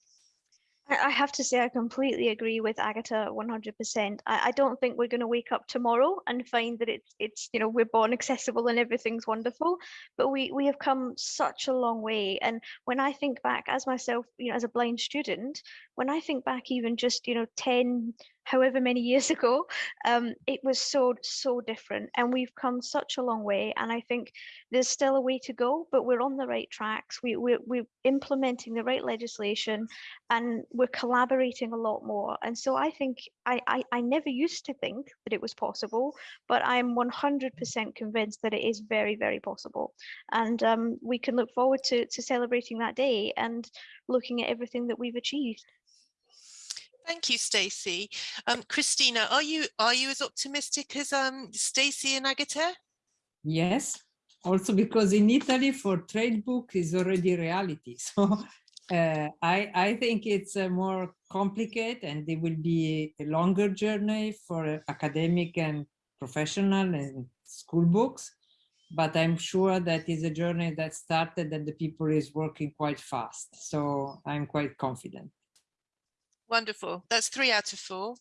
I have to say I completely agree with Agata 100%. I, I don't think we're going to wake up tomorrow and find that it's it's you know we're born accessible and everything's wonderful, but we we have come such a long way. And when I think back as myself, you know, as a blind student, when I think back even just you know 10 however many years [LAUGHS] ago, um, it was so, so different. And we've come such a long way. And I think there's still a way to go, but we're on the right tracks. We, we're, we're implementing the right legislation and we're collaborating a lot more. And so I think I, I, I never used to think that it was possible, but I'm 100% convinced that it is very, very possible. And um, we can look forward to, to celebrating that day and looking at everything that we've achieved. Thank you, Stacey. Um, Christina, are you are you as optimistic as um, Stacey and Agata? Yes, also because in Italy for trade book is already reality. [LAUGHS] So uh, I, I think it's uh, more complicated and it will be a longer journey for academic and professional and school books. But I'm sure that is a journey that started and the people is working quite fast. So I'm quite confident. Wonderful. That's three out of four.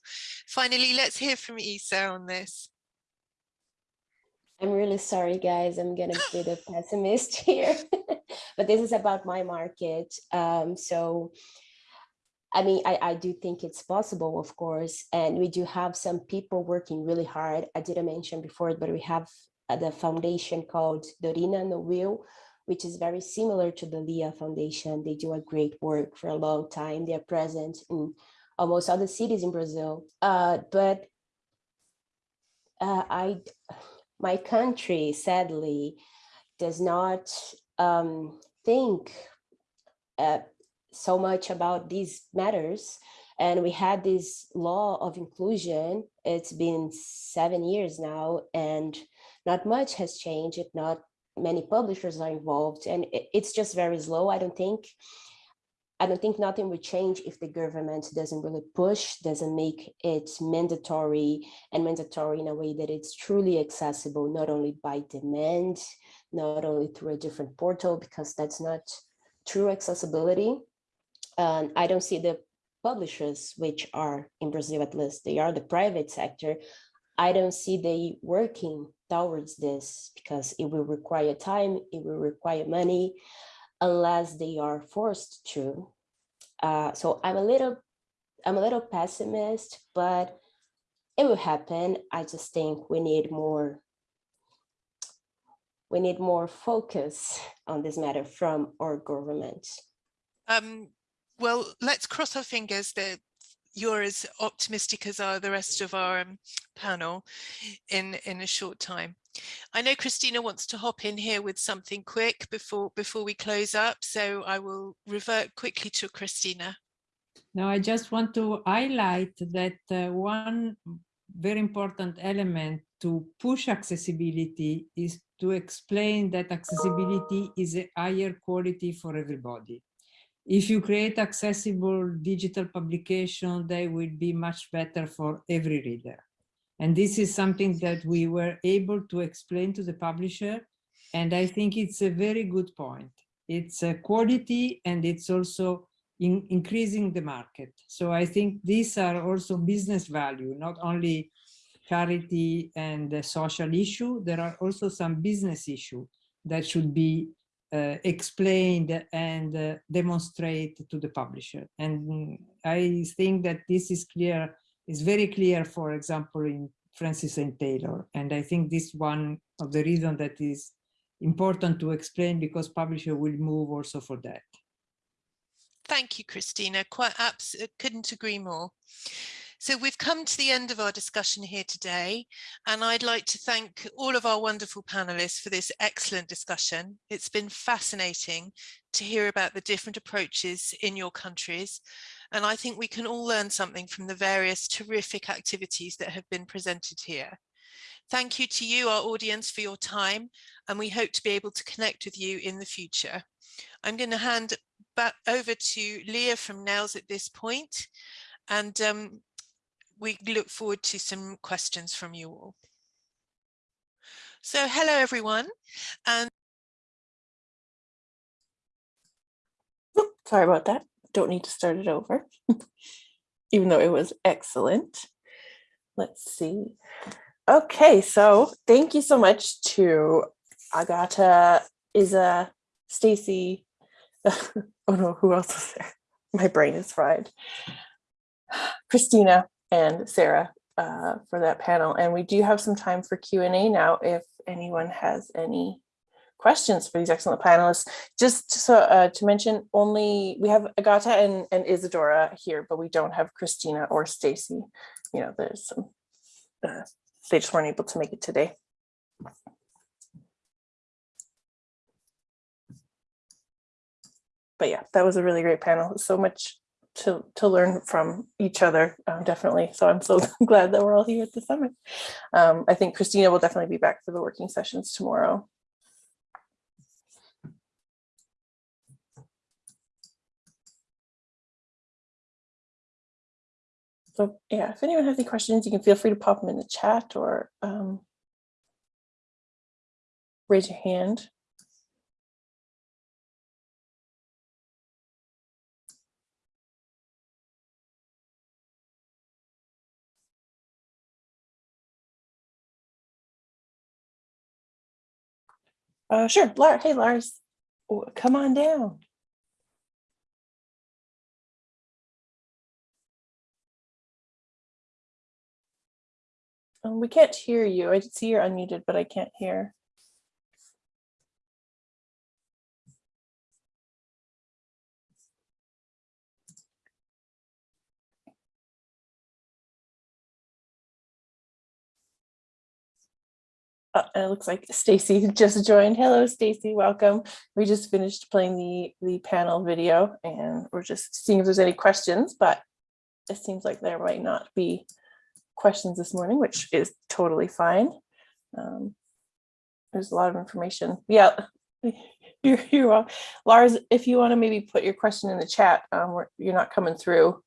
Finally, let's hear from Isa on this. I'm really sorry, guys. I'm gonna be the pessimist here, [LAUGHS] but this is about my market. Um, so, I mean, I, I do think it's possible, of course, and we do have some people working really hard. I didn't mention before, but we have uh, the foundation called Dorina Nowill, which is very similar to the LIA Foundation. They do a great work for a long time. They are present in almost all the cities in Brazil. Uh, but uh, I my country sadly does not um, think uh, so much about these matters and we had this law of inclusion it's been seven years now and not much has changed not many publishers are involved and it's just very slow i don't think I don't think nothing would change if the government doesn't really push, doesn't make it mandatory and mandatory in a way that it's truly accessible, not only by demand, not only through a different portal, because that's not true accessibility. And I don't see the publishers, which are in Brazil at least, they are the private sector. I don't see they working towards this because it will require time, it will require money unless they are forced to. Uh, so I'm a little, I'm a little pessimist, but it will happen. I just think we need more, we need more focus on this matter from our government. Um, well, let's cross our fingers that you're as optimistic as are the rest of our um, panel in in a short time. I know Christina wants to hop in here with something quick before before we close up, so I will revert quickly to Christina. Now, I just want to highlight that uh, one very important element to push accessibility is to explain that accessibility is a higher quality for everybody. If you create accessible digital publication, they will be much better for every reader. And this is something that we were able to explain to the publisher. And I think it's a very good point. It's a quality and it's also in increasing the market. So I think these are also business value, not only charity and social issue. There are also some business issue that should be uh, explained and uh, demonstrate to the publisher. And I think that this is clear is very clear, for example, in Francis and Taylor. And I think this one of the reason that is important to explain because publisher will move also for that. Thank you, Christina. Quite couldn't agree more. So we've come to the end of our discussion here today, and I'd like to thank all of our wonderful panelists for this excellent discussion. It's been fascinating to hear about the different approaches in your countries, and I think we can all learn something from the various terrific activities that have been presented here. Thank you to you, our audience, for your time, and we hope to be able to connect with you in the future. I'm going to hand back over to Leah from NNELS at this point, and um, we look forward to some questions from you all. So hello everyone and sorry about that. Don't need to start it over, [LAUGHS] even though it was excellent. Let's see. Okay, so thank you so much to Agata, Isa, Stacy. [LAUGHS] oh no, who else is there? My brain is fried. Christina, and Sarah uh, for that panel. And we do have some time for Q&A now if anyone has any questions for these excellent panelists. Just so uh, to mention, only we have Agata and, and Isadora here, but we don't have Christina or Stacy. You know, there's some, uh, they just weren't able to make it today. But yeah, that was a really great panel. So much to, to learn from each other, um, definitely. So I'm so [LAUGHS] glad that we're all here at the summit. Um, I think Christina will definitely be back for the working sessions tomorrow. So yeah, if anyone has any questions, you can feel free to pop them in the chat or um, raise your hand. Uh, sure, Lars. Hey, Lars, come on down. Um, we can't hear you. I see you're unmuted, but I can't hear. Uh, it looks like Stacy [LAUGHS] just joined. Hello, Stacy. Welcome. We just finished playing the the panel video, and we're just seeing if there's any questions. But it seems like there might not be questions this morning, which is totally fine. Um, there's a lot of information. Yeah, [LAUGHS] you're, you're welcome. Lars, if you want to maybe put your question in the chat, um, you're not coming through.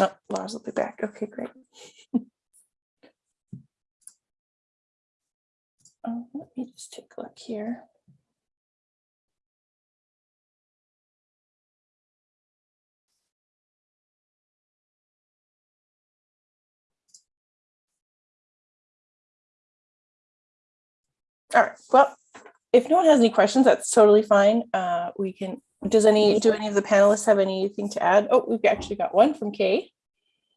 Oh, Lars will be back. Okay, great. Um, [LAUGHS] let me just take a look here. All right, well, if no one has any questions, that's totally fine. Uh, we can, does any, do any of the panelists have anything to add? Oh, we've actually got one from Kay.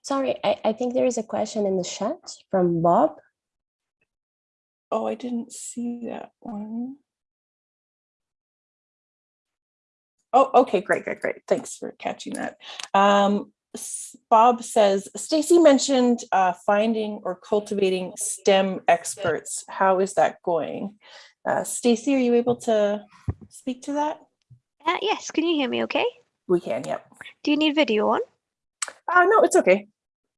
Sorry, I, I think there is a question in the chat from Bob. Oh, I didn't see that one. Oh, okay, great, great, great. Thanks for catching that. Um, Bob says, Stacy mentioned uh, finding or cultivating STEM experts. How is that going? Uh, Stacy, are you able to speak to that? Uh, yes, can you hear me okay? We can, yep. Do you need video on? Uh, no, it's okay.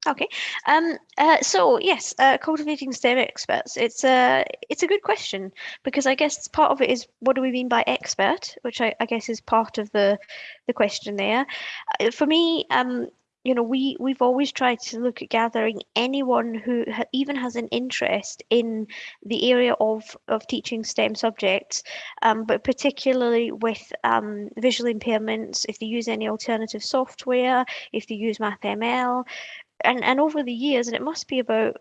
Okay. Um, uh, so yes, uh, cultivating STEM experts. It's a it's a good question because I guess part of it is what do we mean by expert, which I, I guess is part of the the question there. Uh, For me, um, you know, we we've always tried to look at gathering anyone who ha even has an interest in the area of of teaching STEM subjects, um, but particularly with um, visual impairments, if they use any alternative software, if they use MathML, and and over the years, and it must be about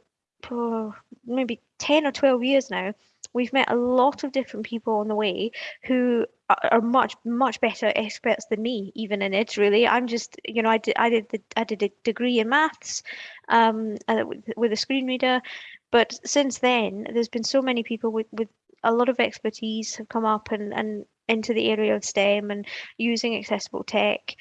oh, maybe 10 or 12 years now, we've met a lot of different people on the way who are, much much better experts than me even in it really. I'm just you know i did i did the, i did a degree in maths um uh, with, with a screen reader. But since then there's been so many people with with a lot of expertise have come up and and into the area of stem and using accessible tech.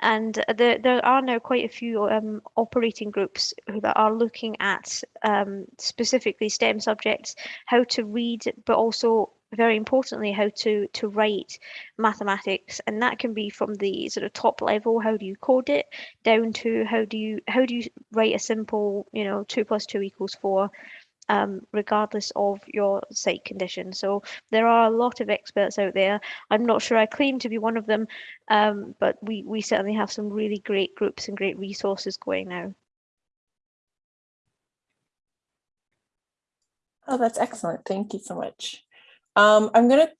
And there, there are now quite a few um, operating groups who that are looking at um, specifically STEM subjects, how to read, but also very importantly, how to to write mathematics, and that can be from the sort of top level, how do you code it, down to how do you how do you write a simple, you know, two plus two equals four, um, regardless of your sight condition. So there are a lot of experts out there. I'm not sure I claim to be one of them, um, but we, we certainly have some really great groups and great resources going now. Oh, that's excellent. Thank you so much. Um, I'm gonna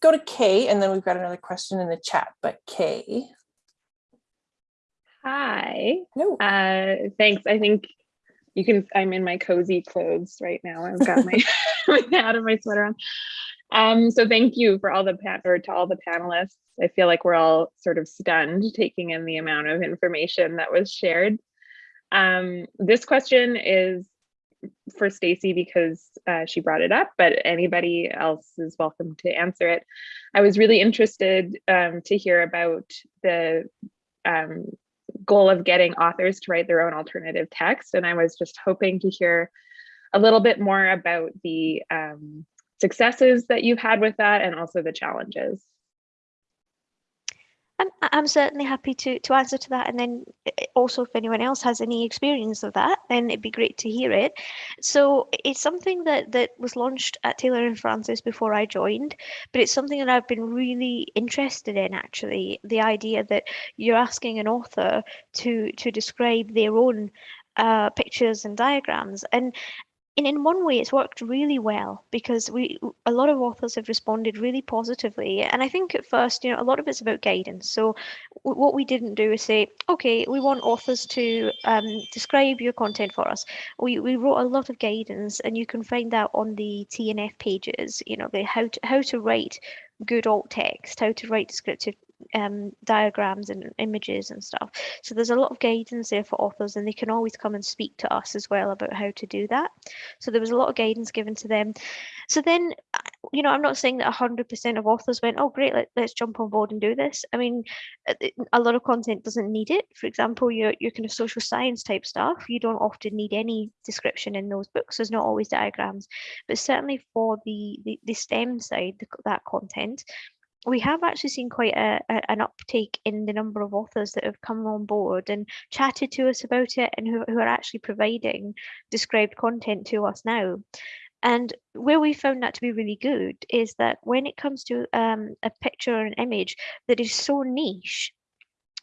go to Kay and then we've got another question in the chat, but Kay. Hi. No. Uh, thanks. I think you can, I'm in my cozy clothes right now. I've got my, [LAUGHS] [LAUGHS] my hat and my sweater on. Um, so thank you for all the pan or to all the panelists. I feel like we're all sort of stunned taking in the amount of information that was shared. Um, this question is for Stacy because uh, she brought it up, but anybody else is welcome to answer it. I was really interested um, to hear about the um, goal of getting authors to write their own alternative text. And I was just hoping to hear a little bit more about the um, successes that you've had with that and also the challenges. I'm, I'm certainly happy to, to answer to that. And then also if anyone else has any experience of that, then it'd be great to hear it. So it's something that, that was launched at Taylor and Francis before I joined, but it's something that I've been really interested in actually, the idea that you're asking an author to, to describe their own uh, pictures and diagrams. And and in one way it's worked really well because we a lot of authors have responded really positively. And i think at first you know a lot of it's about guidance. So what we didn't do is say okay we want authors to um, describe your content for us. We, we wrote a lot of guidance and you can find that on the tnf pages you know the how to how to write good alt text how to write descriptive um, diagrams and images and stuff. So there's a lot of guidance there for authors and they can always come and speak to us as well about how to do that. So there was a lot of guidance given to them. So then, you know, I'm not saying that 100% of authors went, oh, great, let, let's jump on board and do this. I mean, uh, a lot of content doesn't need it. For example, your, your kind of social science type stuff, you don't often need any description in those books. There's not always diagrams, but certainly for the, the, the STEM side, the, that content, we have actually seen quite a, a, an uptake in the number of authors that have come on board and chatted to us about it and who, who are actually providing described content to us now. And where we found that to be really good is that when it comes to um, a picture or an image that is so niche,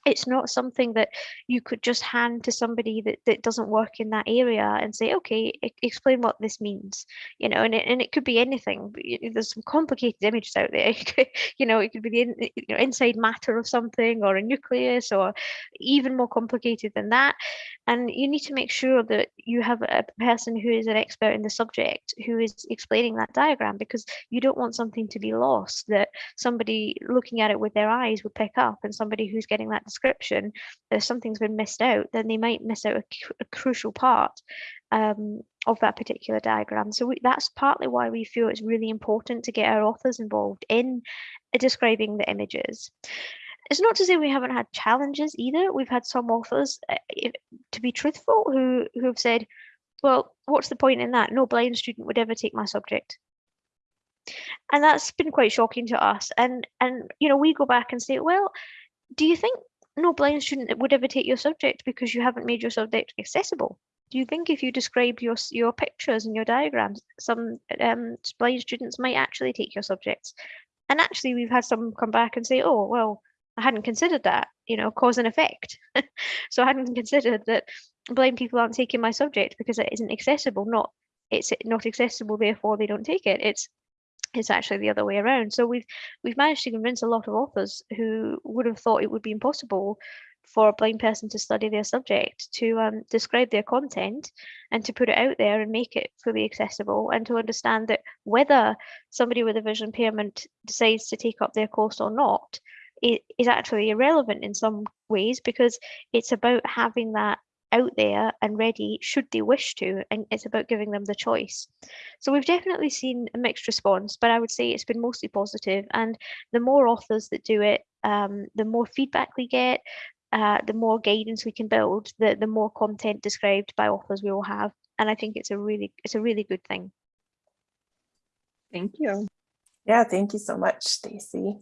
it's not something that you could just hand to somebody that, that doesn't work in that area and say okay explain what this means you know and it, and it could be anything there's some complicated images out there. [LAUGHS] You know it could be the in, you know, inside matter of something or a nucleus or even more complicated than that. And you need to make sure that you have a person who is an expert in the subject who is explaining that diagram because you don't want something to be lost that somebody looking at it with their eyes would pick up and somebody who's getting that description, if something's been missed out, then they might miss out a, a crucial part um, of that particular diagram. So we, that's partly why we feel it's really important to get our authors involved in describing the images. It's not to say we haven't had challenges either. We've had some authors, if, to be truthful, who, who have said, well, what's the point in that? No blind student would ever take my subject and that's been quite shocking to us and and you know we go back and say well do you think no blind student would ever take your subject because you haven't made your subject accessible. Do you think if you described your your pictures and your diagrams, some um, blind students might actually take your subjects? And actually, we've had some come back and say, "Oh, well, I hadn't considered that. You know, cause and effect. [LAUGHS] so I hadn't considered that blind people aren't taking my subject because it isn't accessible. Not it's not accessible, therefore they don't take it. It's it's actually the other way around. So we've we've managed to convince a lot of authors who would have thought it would be impossible for a blind person to study their subject to um, describe their content and to put it out there and make it fully accessible and to understand that whether somebody with a vision impairment decides to take up their course or not it is actually irrelevant in some ways because it's about having that out there and ready should they wish to and it's about giving them the choice. So we've definitely seen a mixed response but i would say it's been mostly positive and the more authors that do it um, the more feedback we get uh, the more guidance we can build the the more content described by authors we will have and i think it's a really it's a really good thing. Thank you. Yeah thank you so much stacy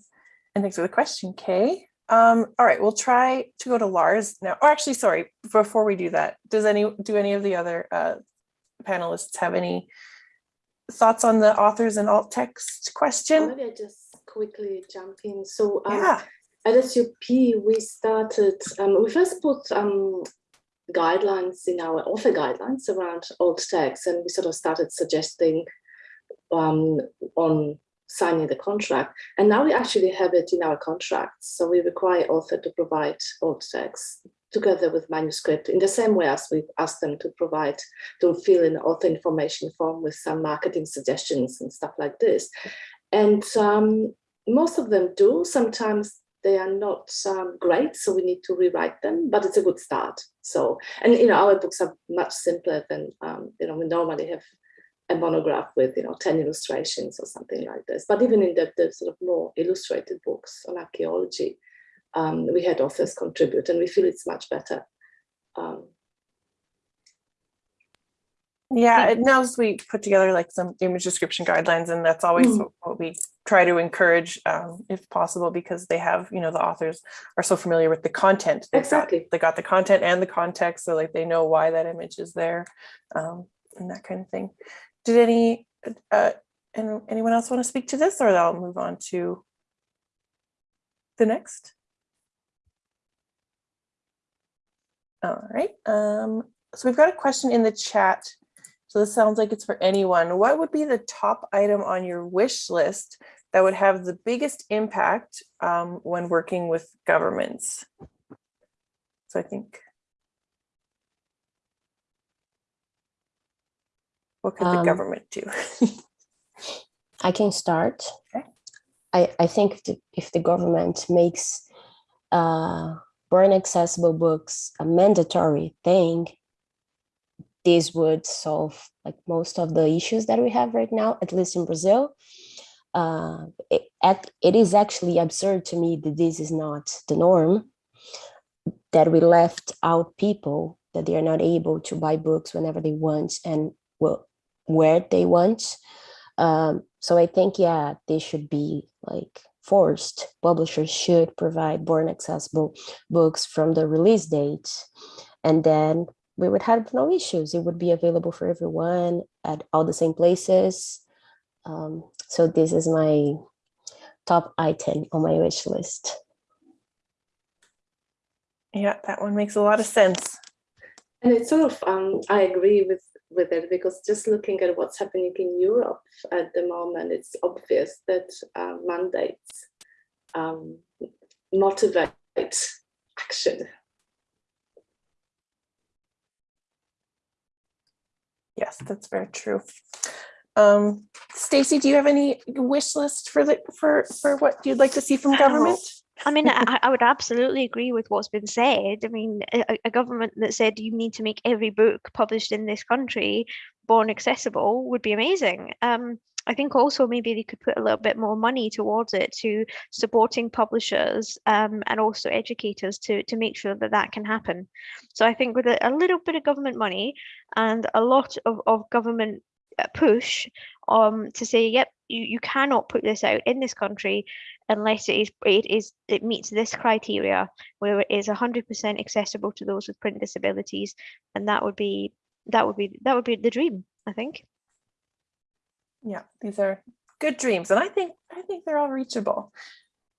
and thanks for the question kay um, all right, we'll try to go to Lars now. Or actually, sorry, before we do that, does any do any of the other uh, panelists have any thoughts on the authors and alt text question? Maybe I just quickly jump in. So um, yeah. at SUP, we started, um, we first put um, guidelines in our author guidelines around alt text and we sort of started suggesting um, on signing the contract. And now we actually have it in our contracts. So we require author to provide alt text together with manuscript in the same way as we've asked them to provide, to fill in author information form with some marketing suggestions and stuff like this. And um, most of them do. Sometimes they are not um, great, so we need to rewrite them, but it's a good start. So, and you know, our books are much simpler than, um, you know, we normally have a monograph with, you know, 10 illustrations or something like this. But even in the, the sort of more illustrated books on archaeology, um, we had authors contribute and we feel it's much better. Um, Yeah, it now we put together like some image description guidelines and that's always Mm. what- we try to encourage um, if possible because they have, you know, the authors are so familiar with the content. They've got- Exactly. They got the content and the context, so like they know why that image is there um, and that kind of thing. Did any, uh, and anyone else want to speak to this or I'll move on to the next? All right, um, so we've got a question in the chat. So this sounds like it's for anyone. What would be the top item on your wish list that would have the biggest impact um, when working with governments? So I think. What could the Um, government do? [LAUGHS] I can start. Okay. I, I think if the, if the government makes uh, born accessible books a mandatory thing, this would solve like most of the issues that we have right now, at least in Brazil. Uh, it, it is actually absurd to me that this is not the norm, that we left out people, that they are not able to buy books whenever they want and well, where they want. Um, so I think, yeah, they should be like forced. Publishers should provide born accessible books from the release date. And then we would have no issues. It would be available for everyone at all the same places. Um, so this is my top item on my wish list. Yeah, that one makes a lot of sense. And it's sort of, um, I agree with, with it because just looking at what's happening in Europe at the moment, it's obvious that uh, mandates um, motivate action. Yes, that's very true. Um, Stacy, do you have any wish list for the for for what you'd like to see from government? I mean, I, I would absolutely agree with what's been said. I mean, a, a government that said you need to make every book published in this country born accessible would be amazing. Um, I think also maybe they could put a little bit more money towards it to supporting publishers um, and also educators to to make sure that that can happen. So I think with a, a little bit of government money and a lot of, of government push um, to say, yep, you, you cannot put this out in this country unless it is it is it meets this criteria where it is 100% accessible to those with print disabilities and that would be that would be that would be the dream i think Yeah, these are good dreams, and I think I think they're all reachable.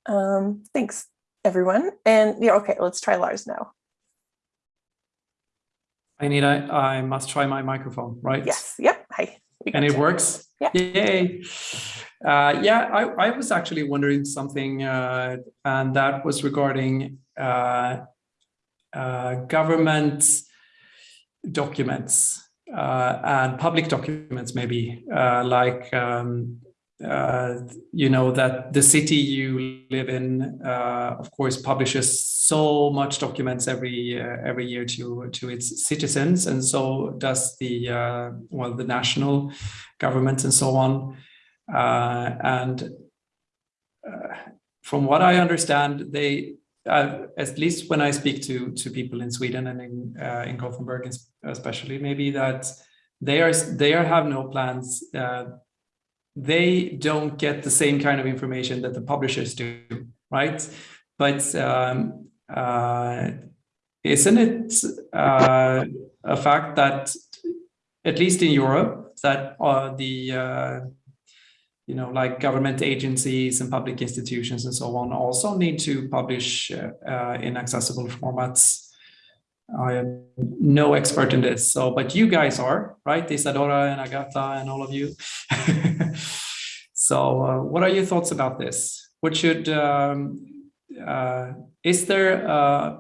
Um, thanks, everyone. And yeah, okay, let's try Lars now. I need, I, I must try my microphone, right? Yes, yep. And it works? Yeah. Yay. Uh, yeah, I, I was actually wondering something, uh, and that was regarding uh, uh, government documents uh, and public documents, maybe, uh, like, um, uh, you know, that the city you live in, uh, of course, publishes so much documents every uh, every year to to its citizens, and so does the uh, well the national government and so on. Uh, and uh, from what I understand, they at least when I speak to to people in Sweden and in uh, in Gothenburg, especially, maybe that they are they are have no plans. Uh, they don't get the same kind of information that the publishers do, right? But um, uh, isn't it uh, a fact that at least in Europe that uh, the uh, you know like government agencies and public institutions and so on also need to publish uh, uh, in accessible formats I am no expert in this. So, but you guys are, right? Isadora and Agata and all of you. [LAUGHS] so what are your thoughts about this? What should, um, uh, is there uh,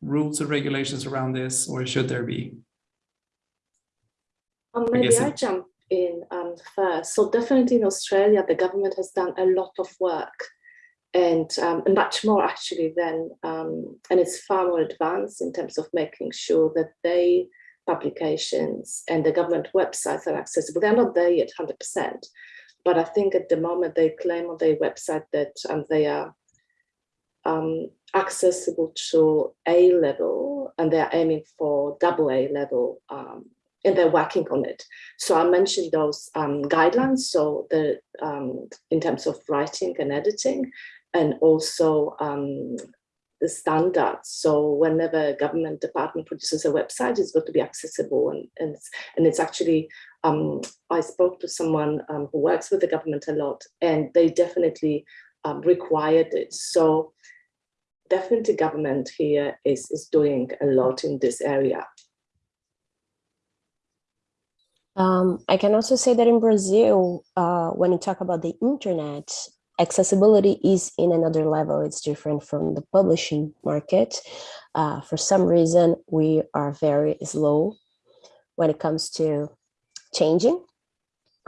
rules or regulations around this or should there be? Um, maybe I it- jump in um, first. So definitely in Australia, the government has done a lot of work and, um, much more actually than, um, and it's far more advanced in terms of making sure that they publications and the government websites are accessible. They're not there yet 100%, but I think at the moment they claim on their website that um, they are um, accessible to A level and they're aiming for double A level um, and they're working on it. So I mentioned those um, guidelines. So the um, in terms of writing and editing, and also um, the standards. So whenever a government department produces a website, it's got to be accessible, and and it's, and it's actually. Um, I spoke to someone who works with the government a lot, and they definitely um, required it. So definitely, government here is is doing a lot in this area. Um, I can also say that in Brazil, uh, when you talk about the internet, accessibility is in another level. It's different from the publishing market. Uh, for some reason, we are very slow when it comes to changing.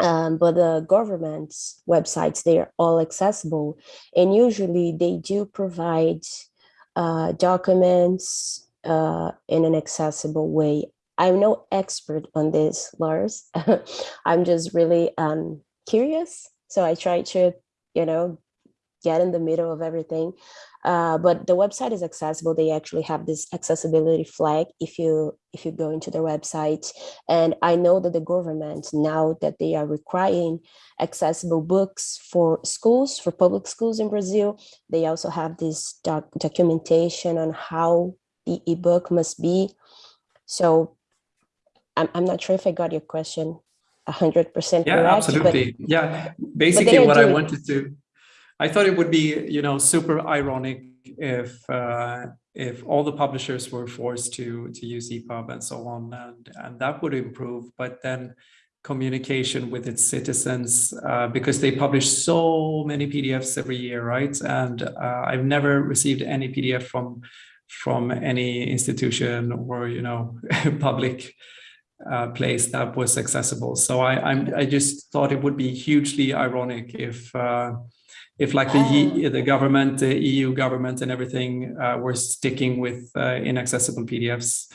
Um, but the government's websites, they are all accessible. And usually they do provide uh, documents uh, in an accessible way. I'm no expert on this, Lars. [LAUGHS] I'm just really um, curious. So I try to, you know, get in the middle of everything. Uh, but the website is accessible. They actually have this accessibility flag if you if you go into their website. And I know that the government now that they are requiring accessible books for schools, for public schools in Brazil, they also have this doc documentation on how the ebook must be. So I'm, I'm not sure if I got your question 100% Yeah, correct. absolutely. yeah, basically what I wanted to, I thought it would be, you know, super ironic if uh, if all the publishers were forced to to use EPUB and so on, and and that would improve. But then communication with its citizens, uh, because they publish so many PDFs every year, right? And uh, I've never received any PDF from from any institution or you know [LAUGHS] public uh, place that was accessible. So I, I'm, I just thought it would be hugely ironic if, uh, if like the E- the government, the EU government, and everything uh, were sticking with uh, inaccessible PDFs.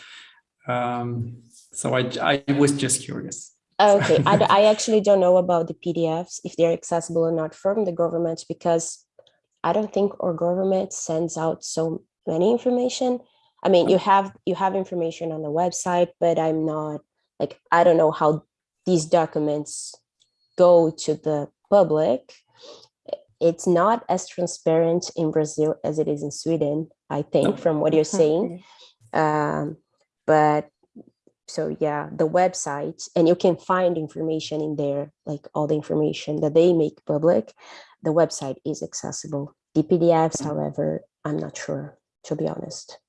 Um, so I, I was just curious. Okay, I, [LAUGHS] I actually don't know about the PDFs, if they're accessible or not from the government, because I don't think our government sends out so many information. I mean, you have you have information on the website, but I'm not like I don't know how these documents go to the public. It's not as transparent in Brazil as it is in Sweden, I think, from what you're saying. Um, but so yeah, the website, and you can find information in there, like all the information that they make public. The website is accessible. The PDFs, however, I'm not sure, to be honest.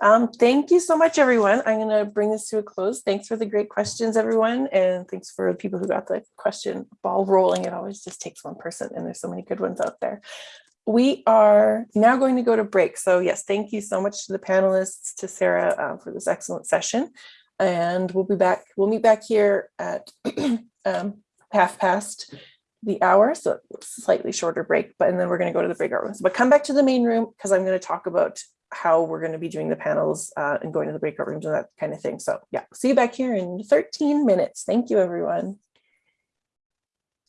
Um, thank you so much, everyone. I'm going to bring this to a close. Thanks for the great questions, everyone. And thanks for the people who got the question ball rolling. It always just takes one person and there's so many good ones out there. We are now going to go to break. So yes, thank you so much to the panelists, to Sarah uh, for this excellent session. And we'll be back, we'll meet back here at [CLEARS THROAT] um, half past the hour, so slightly shorter break, but and then we're going to go to the breakout rooms. But come back to the main room because I'm going to talk about how we're going to be doing the panels uh, and going to the breakout rooms and that kind of thing. So yeah, see you back here in 13 minutes. Thank you, everyone.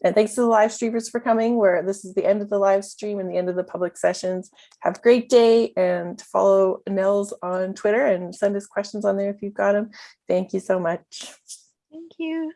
And thanks to the live streamers for coming, where this is the end of the live stream and the end of the public sessions. Have a great day and follow NNELS on Twitter and send us questions on there if you've got them. Thank you so much. Thank you.